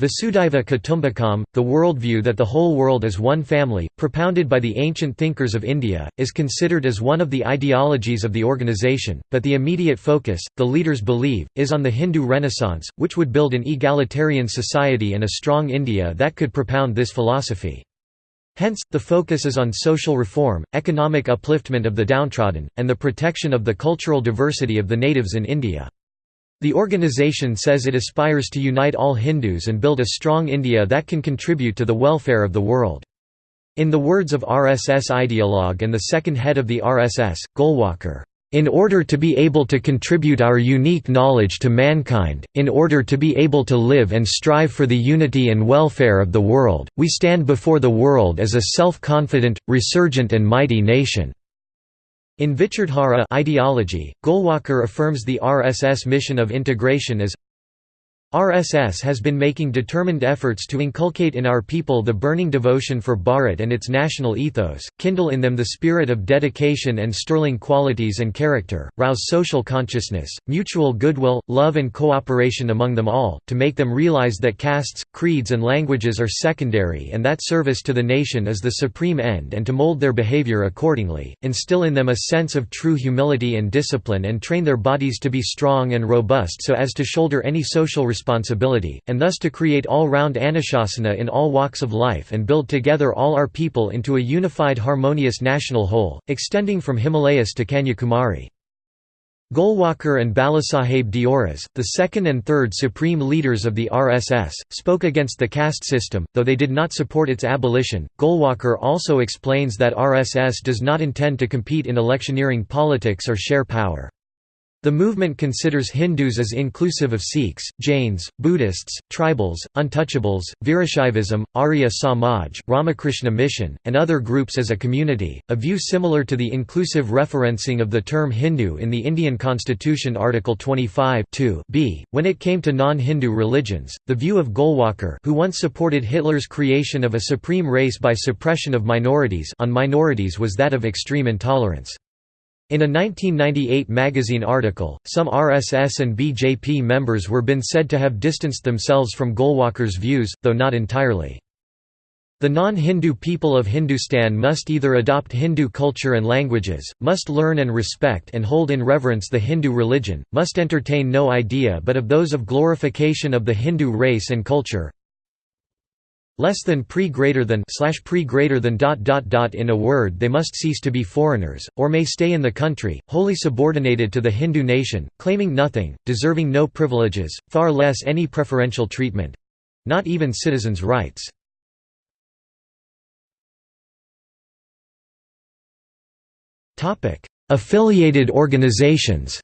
Vasudhaiva Kutumbakam, the worldview that the whole world is one family, propounded by the ancient thinkers of India, is considered as one of the ideologies of the organization, but the immediate focus, the leaders believe, is on the Hindu Renaissance, which would build an egalitarian society and a strong India that could propound this philosophy. Hence, the focus is on social reform, economic upliftment of the downtrodden, and the protection of the cultural diversity of the natives in India. The organization says it aspires to unite all Hindus and build a strong India that can contribute to the welfare of the world. In the words of RSS ideologue and the second head of the RSS, Golwalkar, in order to be able to contribute our unique knowledge to mankind, in order to be able to live and strive for the unity and welfare of the world, we stand before the world as a self-confident, resurgent and mighty nation." In Vichardhara ideology, Golwalkar affirms the RSS mission of integration as RSS has been making determined efforts to inculcate in our people the burning devotion for Bharat and its national ethos, kindle in them the spirit of dedication and sterling qualities and character, rouse social consciousness, mutual goodwill, love and cooperation among them all, to make them realize that castes, creeds and languages are secondary and that service to the nation is the supreme end and to mold their behavior accordingly, instill in them a sense of true humility and discipline and train their bodies to be strong and robust so as to shoulder any social responsibility responsibility, and thus to create all-round anushasana in all walks of life and build together all our people into a unified harmonious national whole, extending from Himalayas to Kanyakumari. Golwalkar and Balasaheb Deoras, the second and third supreme leaders of the RSS, spoke against the caste system, though they did not support its abolition. Golwalkar also explains that RSS does not intend to compete in electioneering politics or share power. The movement considers Hindus as inclusive of Sikhs, Jains, Buddhists, tribals, untouchables, Virashaivism, Arya Samaj, Ramakrishna Mission, and other groups as a community, a view similar to the inclusive referencing of the term Hindu in the Indian Constitution Article 25 b. When it came to non-Hindu religions, the view of Golwalkar who once supported Hitler's creation of a supreme race by suppression of minorities on minorities was that of extreme intolerance. In a 1998 magazine article, some RSS and BJP members were been said to have distanced themselves from Golwalkar's views, though not entirely. The non-Hindu people of Hindustan must either adopt Hindu culture and languages, must learn and respect and hold in reverence the Hindu religion, must entertain no idea but of those of glorification of the Hindu race and culture, less than pre greater than slash pre greater than dot dot dot in a word they must cease to be foreigners or may stay in the country wholly subordinated to the Hindu nation claiming nothing deserving no privileges far less any preferential treatment not even citizens rights. Topic affiliated organizations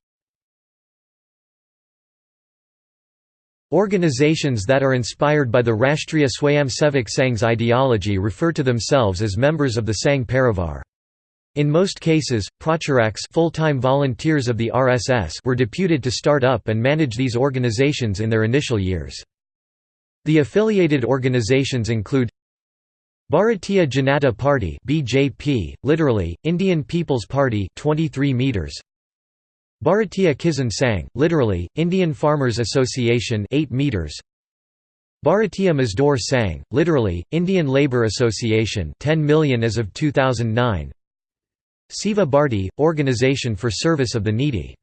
Organizations that are inspired by the Rashtriya Swayamsevak Sangh's ideology refer to themselves as members of the Sangh Parivar. In most cases, pracharaks full-time volunteers of the RSS were deputed to start up and manage these organizations in their initial years. The affiliated organizations include Bharatiya Janata Party BJP, literally, Indian People's Party 23 meters, Bharatiya Kisan Sangh, literally, Indian Farmers Association 8 meters. Bharatiya Mazdoor Sangh, literally, Indian Labour Association 10 million as of 2009. Seva Bharti, Organization for Service of the Needy.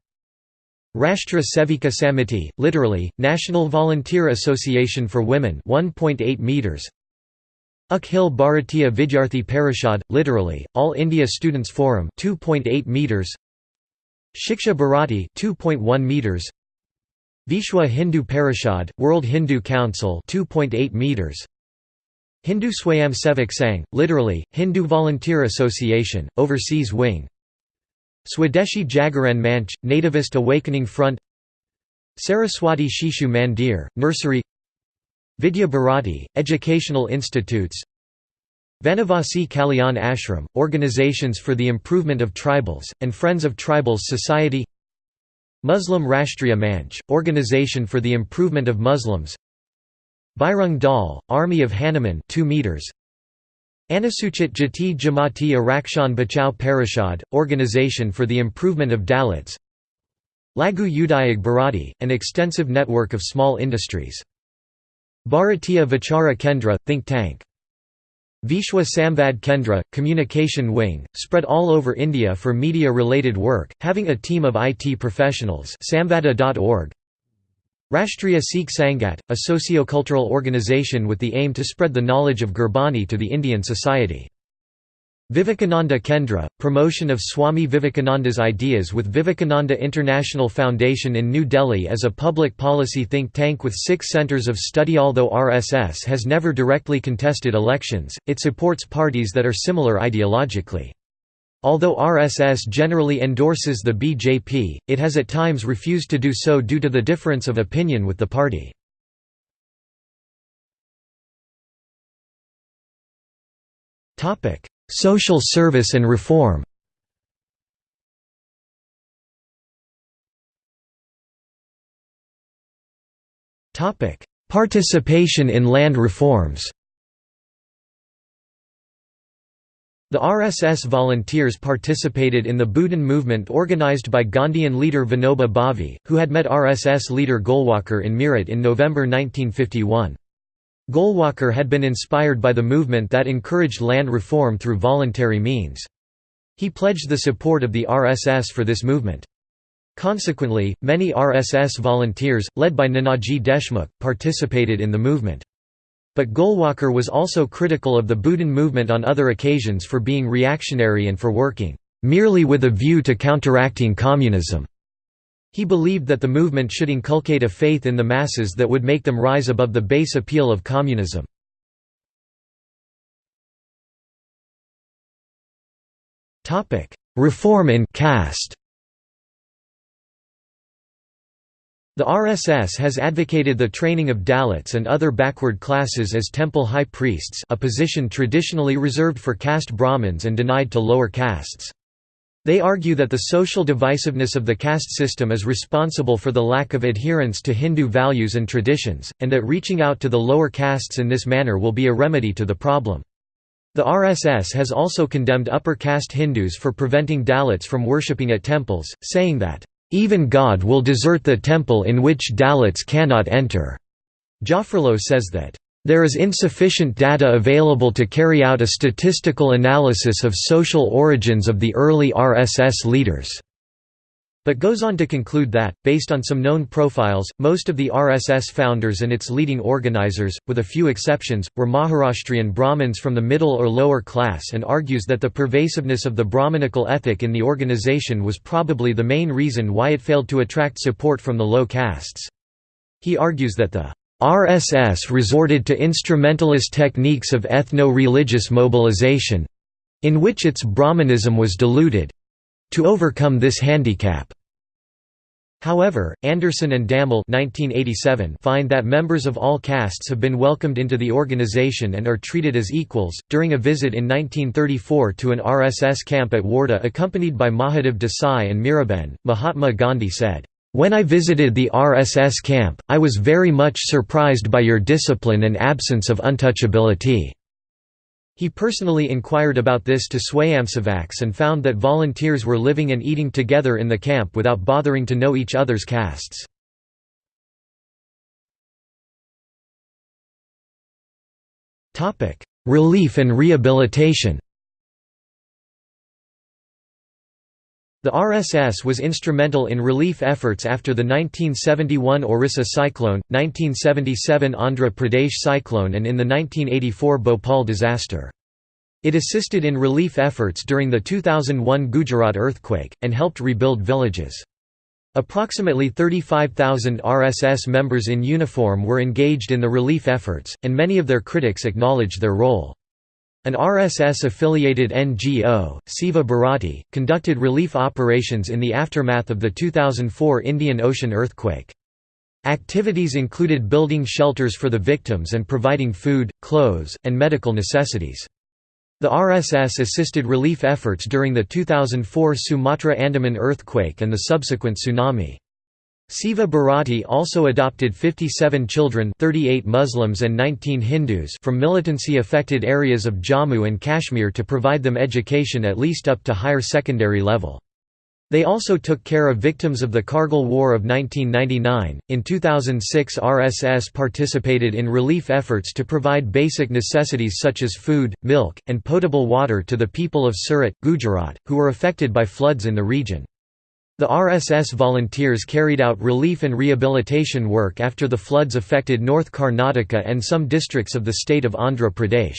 Rashtra Sevika Samiti, literally, National Volunteer Association for Women 1.8 meters. Akhil Bharatiya Vidyarthi Parishad, literally, All India Students Forum 2.8 meters. Shiksha Bharati 2.1 meters. Vishwa Hindu Parishad World Hindu Council 2.8 meters. Hindu Swayam Sevak Sangh literally Hindu Volunteer Association overseas wing. Swadeshi Jagaran Manch Nativist Awakening Front. Saraswati Shishu Mandir nursery. Vidya Bharati educational institutes Vanavasi Kalyan Ashram, Organizations for the Improvement of Tribals, and Friends of Tribals Society Muslim Rashtriya Manch, Organization for the Improvement of Muslims Bajrang Dal, Army of Hanuman 2 meters. Anusuchit Jati Janjati Arakshan Bachao Parishad, Organization for the Improvement of Dalits Laghu Udyog Bharati, an extensive network of small industries. Bharatiya Vichara Kendra, think tank Vishwa Samvad Kendra, Communication Wing, spread all over India for media-related work, having a team of IT professionals samvada.org. Rashtriya Sikh Sangat, a socio-cultural organisation with the aim to spread the knowledge of Gurbani to the Indian society. Vivekananda Kendra, promotion of Swami Vivekananda's ideas with Vivekananda International Foundation in New Delhi as a public policy think tank with six centres of study Although RSS has never directly contested elections, it supports parties that are similar ideologically. Although RSS generally endorses the BJP, it has at times refused to do so due to the difference of opinion with the party. Topic Social service and reform Participation in land reforms The RSS volunteers participated in the Bhoodan movement organized by Gandhian leader Vinoba Bhave, who had met RSS leader Golwalkar in Meerut in November 1951. Golwalkar had been inspired by the movement that encouraged land reform through voluntary means. He pledged the support of the RSS for this movement. Consequently, many RSS volunteers, led by Nanaji Deshmukh, participated in the movement. But Golwalkar was also critical of the Bhoodan movement on other occasions for being reactionary and for working, "...merely with a view to counteracting communism." He believed that the movement should inculcate a faith in the masses that would make them rise above the base appeal of communism. Reform in caste The RSS has advocated the training of Dalits and other backward classes as temple high priests a position traditionally reserved for caste Brahmins and denied to lower castes. They argue that the social divisiveness of the caste system is responsible for the lack of adherence to Hindu values and traditions, and that reaching out to the lower castes in this manner will be a remedy to the problem. The RSS has also condemned upper caste Hindus for preventing Dalits from worshipping at temples, saying that, "...even God will desert the temple in which Dalits cannot enter." Jaffrelot says that, There is insufficient data available to carry out a statistical analysis of social origins of the early RSS leaders but goes on to conclude that, based on some known profiles, most of the RSS founders and its leading organizers, with a few exceptions, were Maharashtrian Brahmins from the middle or lower class and argues that the pervasiveness of the Brahmanical ethic in the organization was probably the main reason why it failed to attract support from the low castes. He argues that the RSS resorted to instrumentalist techniques of ethno-religious mobilization—in which its Brahmanism was diluted—to overcome this handicap. However, Anderson and 1987 find that members of all castes have been welcomed into the organization and are treated as equals. During a visit in 1934 to an RSS camp at Wardha accompanied by Mahadev Desai and Miraben, Mahatma Gandhi said, When I visited the RSS camp, I was very much surprised by your discipline and absence of untouchability. He personally inquired about this to Swayamsevaks and found that volunteers were living and eating together in the camp without bothering to know each other's castes. Relief and rehabilitation The RSS was instrumental in relief efforts after the 1971 Orissa cyclone, 1977 Andhra Pradesh cyclone and in the 1984 Bhopal disaster. It assisted in relief efforts during the 2001 Gujarat earthquake, and helped rebuild villages. Approximately 35,000 RSS members in uniform were engaged in the relief efforts, and many of their critics acknowledged their role. An RSS-affiliated NGO, Seva Bharati, conducted relief operations in the aftermath of the 2004 Indian Ocean earthquake. Activities included building shelters for the victims and providing food, clothes, and medical necessities. The RSS assisted relief efforts during the 2004 Sumatra-Andaman earthquake and the subsequent tsunami. Seva Bharati also adopted 57 children 38 Muslims and 19 Hindus from militancy-affected areas of Jammu and Kashmir to provide them education at least up to higher secondary level. They also took care of victims of the Kargil War of 1999. In 2006, RSS participated in relief efforts to provide basic necessities such as food, milk, and potable water to the people of Surat, Gujarat, who were affected by floods in the region. The RSS volunteers carried out relief and rehabilitation work after the floods affected North Karnataka and some districts of the state of Andhra Pradesh.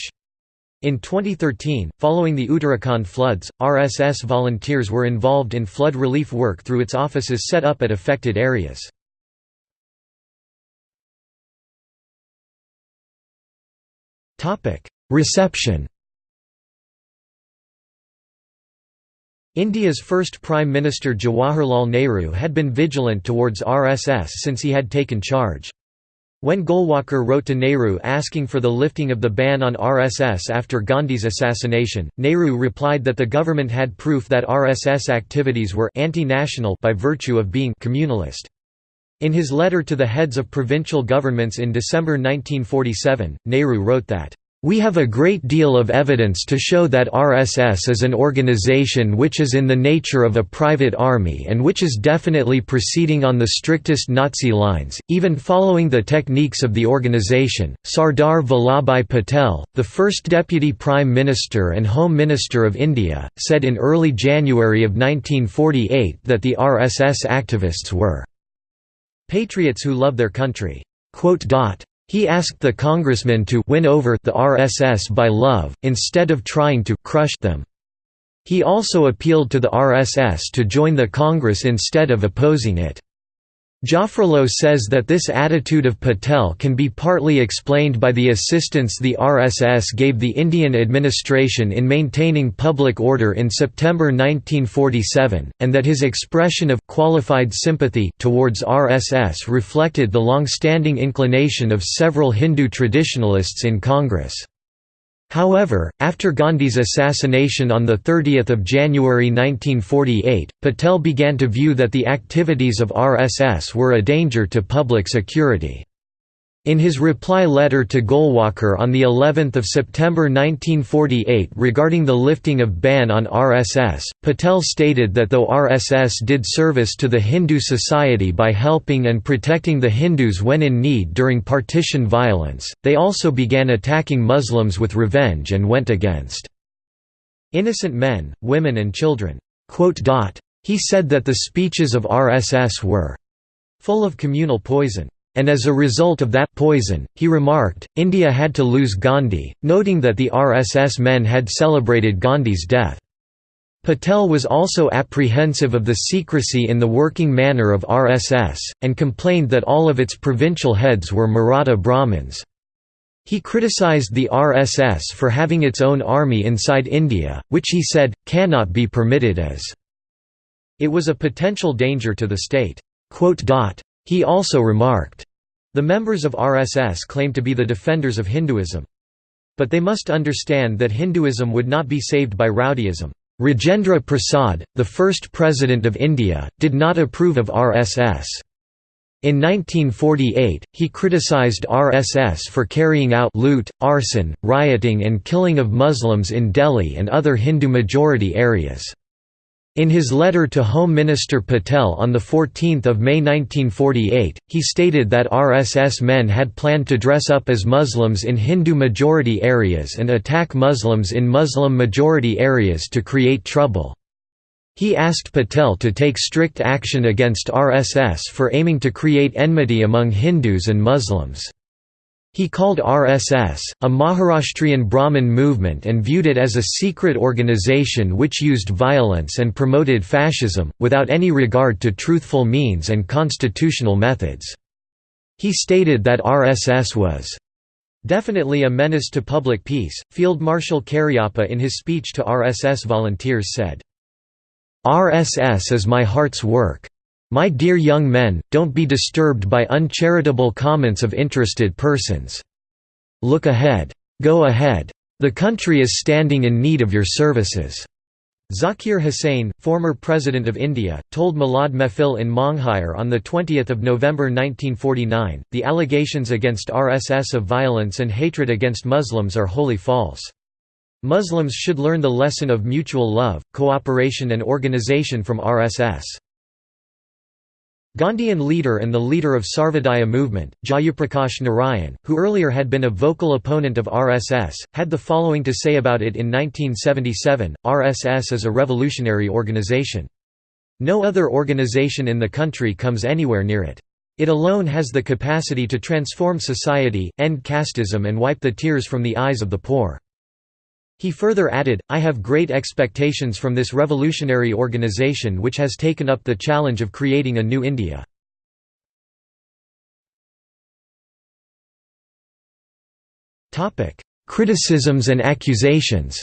In 2013, following the Uttarakhand floods, RSS volunteers were involved in flood relief work through its offices set up at affected areas. Reception India's first Prime Minister Jawaharlal Nehru had been vigilant towards RSS since he had taken charge. When Golwalkar wrote to Nehru asking for the lifting of the ban on RSS after Gandhi's assassination, Nehru replied that the government had proof that RSS activities were anti-national by virtue of being communalist. In his letter to the heads of provincial governments in December 1947, Nehru wrote that we have a great deal of evidence to show that RSS is an organization which is in the nature of a private army and which is definitely proceeding on the strictest Nazi lines, even following the techniques of the organization. Sardar Vallabhbhai Patel, the first Deputy Prime Minister and Home Minister of India, said in early January of 1948 that the RSS activists were patriots who love their country. He asked the congressmen to win over the RSS by love, instead of trying to crush them. He also appealed to the RSS to join the Congress instead of opposing it. Jaffrelot says that this attitude of Patel can be partly explained by the assistance the RSS gave the Indian administration in maintaining public order in September 1947, and that his expression of qualified sympathy towards RSS reflected the long-standing inclination of several Hindu traditionalists in Congress. However, after Gandhi's assassination on 30 January 1948, Patel began to view that the activities of RSS were a danger to public security. In his reply letter to Golwalkar on the 11th of September 1948 regarding the lifting of ban on RSS, Patel stated that though RSS did service to the Hindu society by helping and protecting the Hindus when in need during partition violence, they also began attacking Muslims with revenge and went against innocent men, women and children. He said that the speeches of RSS were full of communal poison. And as a result of that poison, he remarked, India had to lose Gandhi, noting that the RSS men had celebrated Gandhi's death. Patel was also apprehensive of the secrecy in the working manner of RSS, and complained that all of its provincial heads were Maratha Brahmins. He criticized the RSS for having its own army inside India, which he said, cannot be permitted as it was a potential danger to the state. He also remarked, the members of RSS claim to be the defenders of Hinduism. But they must understand that Hinduism would not be saved by rowdyism. Rajendra Prasad, the first president of India, did not approve of RSS. In 1948, he criticized RSS for carrying out loot, arson, rioting and killing of Muslims in Delhi and other Hindu-majority areas. In his letter to Home Minister Patel on 14 May 1948, he stated that RSS men had planned to dress up as Muslims in Hindu-majority areas and attack Muslims in Muslim-majority areas to create trouble. He asked Patel to take strict action against RSS for aiming to create enmity among Hindus and Muslims. He called RSS, a Maharashtrian Brahmin movement and viewed it as a secret organization which used violence and promoted fascism, without any regard to truthful means and constitutional methods. He stated that RSS was definitely a menace to public peace. Field Marshal Cariappa in his speech to RSS volunteers said, RSS is my heart's work. My dear young men, don't be disturbed by uncharitable comments of interested persons. Look ahead. Go ahead. The country is standing in need of your services." Zakir Hussain, former President of India, told Milad Mehfil in Monghir on 20 November 1949, the allegations against RSS of violence and hatred against Muslims are wholly false. Muslims should learn the lesson of mutual love, cooperation and organization from RSS. Gandhian leader and the leader of Sarvodaya movement, Jayaprakash Narayan, who earlier had been a vocal opponent of RSS, had the following to say about it in 1977, RSS is a revolutionary organization. No other organization in the country comes anywhere near it. It alone has the capacity to transform society, end casteism and wipe the tears from the eyes of the poor. He further added, I have great expectations from this revolutionary organization which has taken up the challenge of creating a new India. Criticisms and accusations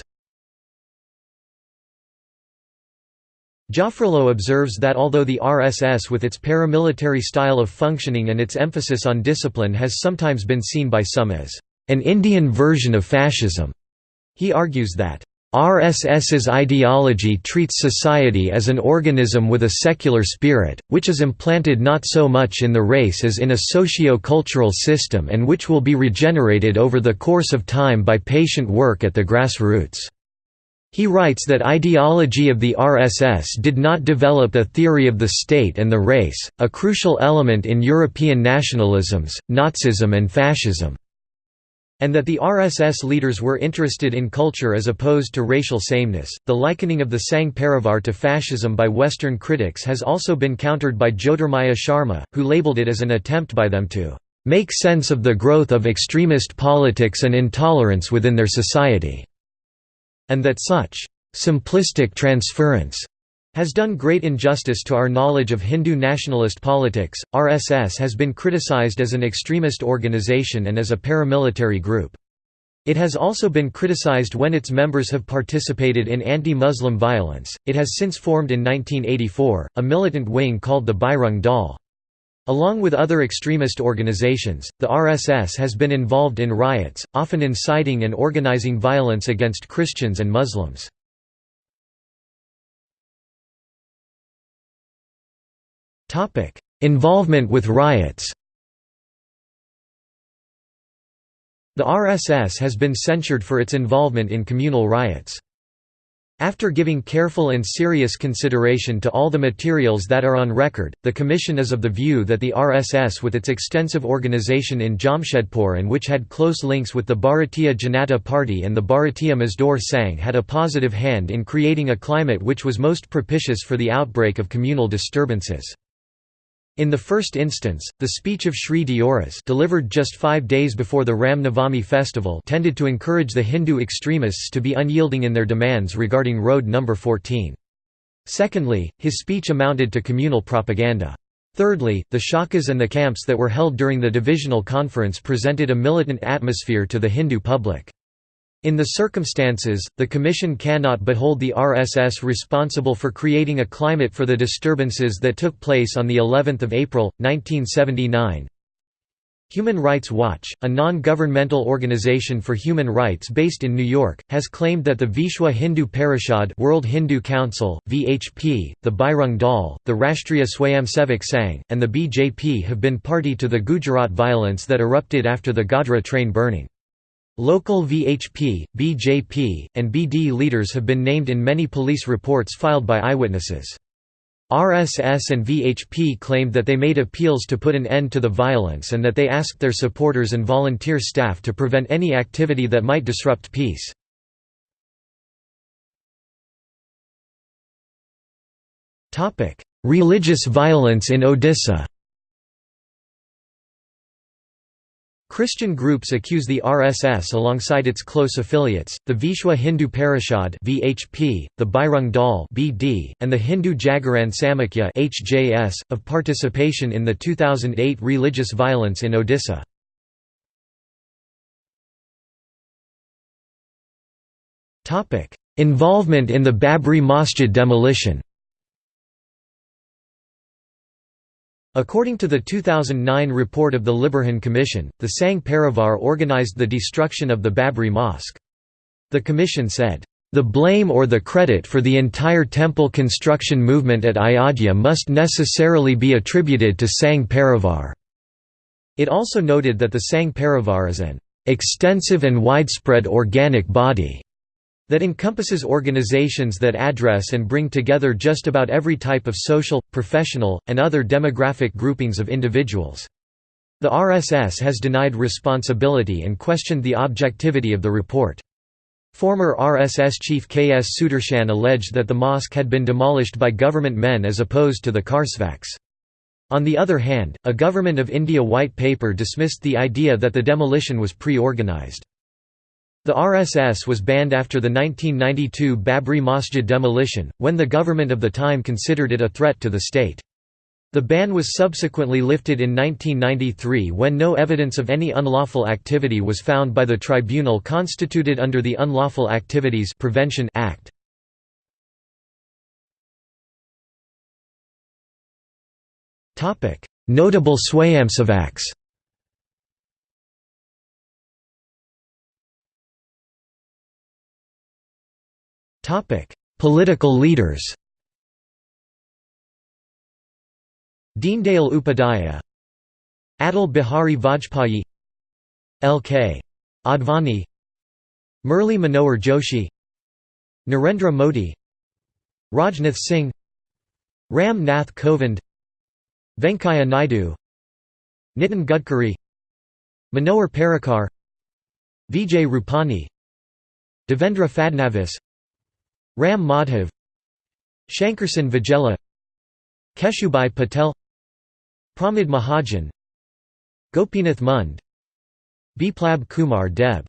Jaffrelot observes that although the RSS with its paramilitary style of functioning and its emphasis on discipline has sometimes been seen by some as an Indian version of fascism, he argues that RSS's ideology treats society as an organism with a secular spirit, which is implanted not so much in the race as in a socio-cultural system and which will be regenerated over the course of time by patient work at the grassroots. He writes that ideology of the RSS did not develop a theory of the state and the race, a crucial element in European nationalisms, Nazism and fascism. And that the RSS leaders were interested in culture as opposed to racial sameness. The likening of the Sangh Parivar to fascism by Western critics has also been countered by Jyotirmaya Sharma, who labeled it as an attempt by them to make sense of the growth of extremist politics and intolerance within their society, and that such simplistic transference has done great injustice to our knowledge of Hindu nationalist politics. RSS has been criticized as an extremist organization and as a paramilitary group. It has also been criticized when its members have participated in anti-Muslim violence. It has since formed in 1984 a militant wing called the Bajrang Dal. Along with other extremist organizations, the RSS has been involved in riots, often inciting and organizing violence against Christians and Muslims. Involvement with riots The RSS has been censured for its involvement in communal riots. After giving careful and serious consideration to all the materials that are on record, the Commission is of the view that the RSS with its extensive organization in Jamshedpur and which had close links with the Bharatiya Janata Party and the Bharatiya Mazdoor Sangh had a positive hand in creating a climate which was most propitious for the outbreak of communal disturbances. In the first instance, the speech of Sri Deoras delivered just five days before the Ram Navami festival tended to encourage the Hindu extremists to be unyielding in their demands regarding Road No. 14. Secondly, his speech amounted to communal propaganda. Thirdly, the shakas and the camps that were held during the divisional conference presented a militant atmosphere to the Hindu public. In the circumstances, the Commission cannot but hold the RSS responsible for creating a climate for the disturbances that took place on of April, 1979. Human Rights Watch, a non-governmental organization for human rights based in New York, has claimed that the Vishwa Hindu Parishad World Hindu Council, VHP, the Bajrang Dal, the Rashtriya Swayamsevak Sangh, and the BJP have been party to the Gujarat violence that erupted after the Godhra train burning. Local VHP, BJP, and BD leaders have been named in many police reports filed by eyewitnesses. RSS and VHP claimed that they made appeals to put an end to the violence and that they asked their supporters and volunteer staff to prevent any activity that might disrupt peace. Religious violence in Odisha Christian groups accuse the RSS alongside its close affiliates, the Vishwa Hindu Parishad (VHP), the Bajrang Dal (BD), and the Hindu Jagaran Samakhya (HJS), of participation in the 2008 religious violence in Odisha. Topic: Involvement in the Babri Masjid demolition. According to the 2009 report of the Liberhan Commission, the Sangh Parivar organized the destruction of the Babri Mosque. The commission said, "...the blame or the credit for the entire temple construction movement at Ayodhya must necessarily be attributed to Sangh Parivar." It also noted that the Sangh Parivar is an "...extensive and widespread organic body." That encompasses organizations that address and bring together just about every type of social, professional, and other demographic groupings of individuals. The RSS has denied responsibility and questioned the objectivity of the report. Former RSS chief K. S. Sudarshan alleged that the mosque had been demolished by government men as opposed to the Karsevaks. On the other hand, a Government of India white paper dismissed the idea that the demolition was pre-organized. The RSS was banned after the 1992 Babri Masjid demolition, when the government of the time considered it a threat to the state. The ban was subsequently lifted in 1993 when no evidence of any unlawful activity was found by the tribunal constituted under the Unlawful Activities Prevention Act. Notable Swayamsevaks Topic: Political leaders. Deendayal Upadhyaya, Atal Bihari Vajpayee, L.K. Advani, Murli Manohar Joshi, Narendra Modi, Rajnath Singh, Ram Nath Kovind, Venkaiah Naidu, Nitin Gadkari, Manohar Parrikar, Vijay Rupani, Devendra Fadnavis Ram Madhav Shankersinh Vaghela Keshubhai Patel Pramod Mahajan Gopinath Munde Biplab Kumar Deb.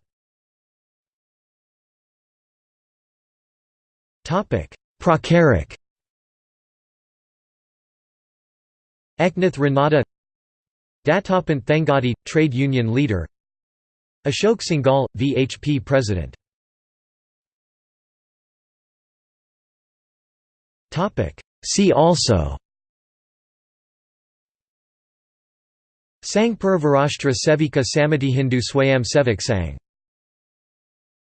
Pracharak Eknath Ranade Dattopant Thengadi, trade union leader. Ashok Singhal, VHP president See also. Sangh Parivar Rashtra Sevika Samiti Hindu Swayam Sevak Sangh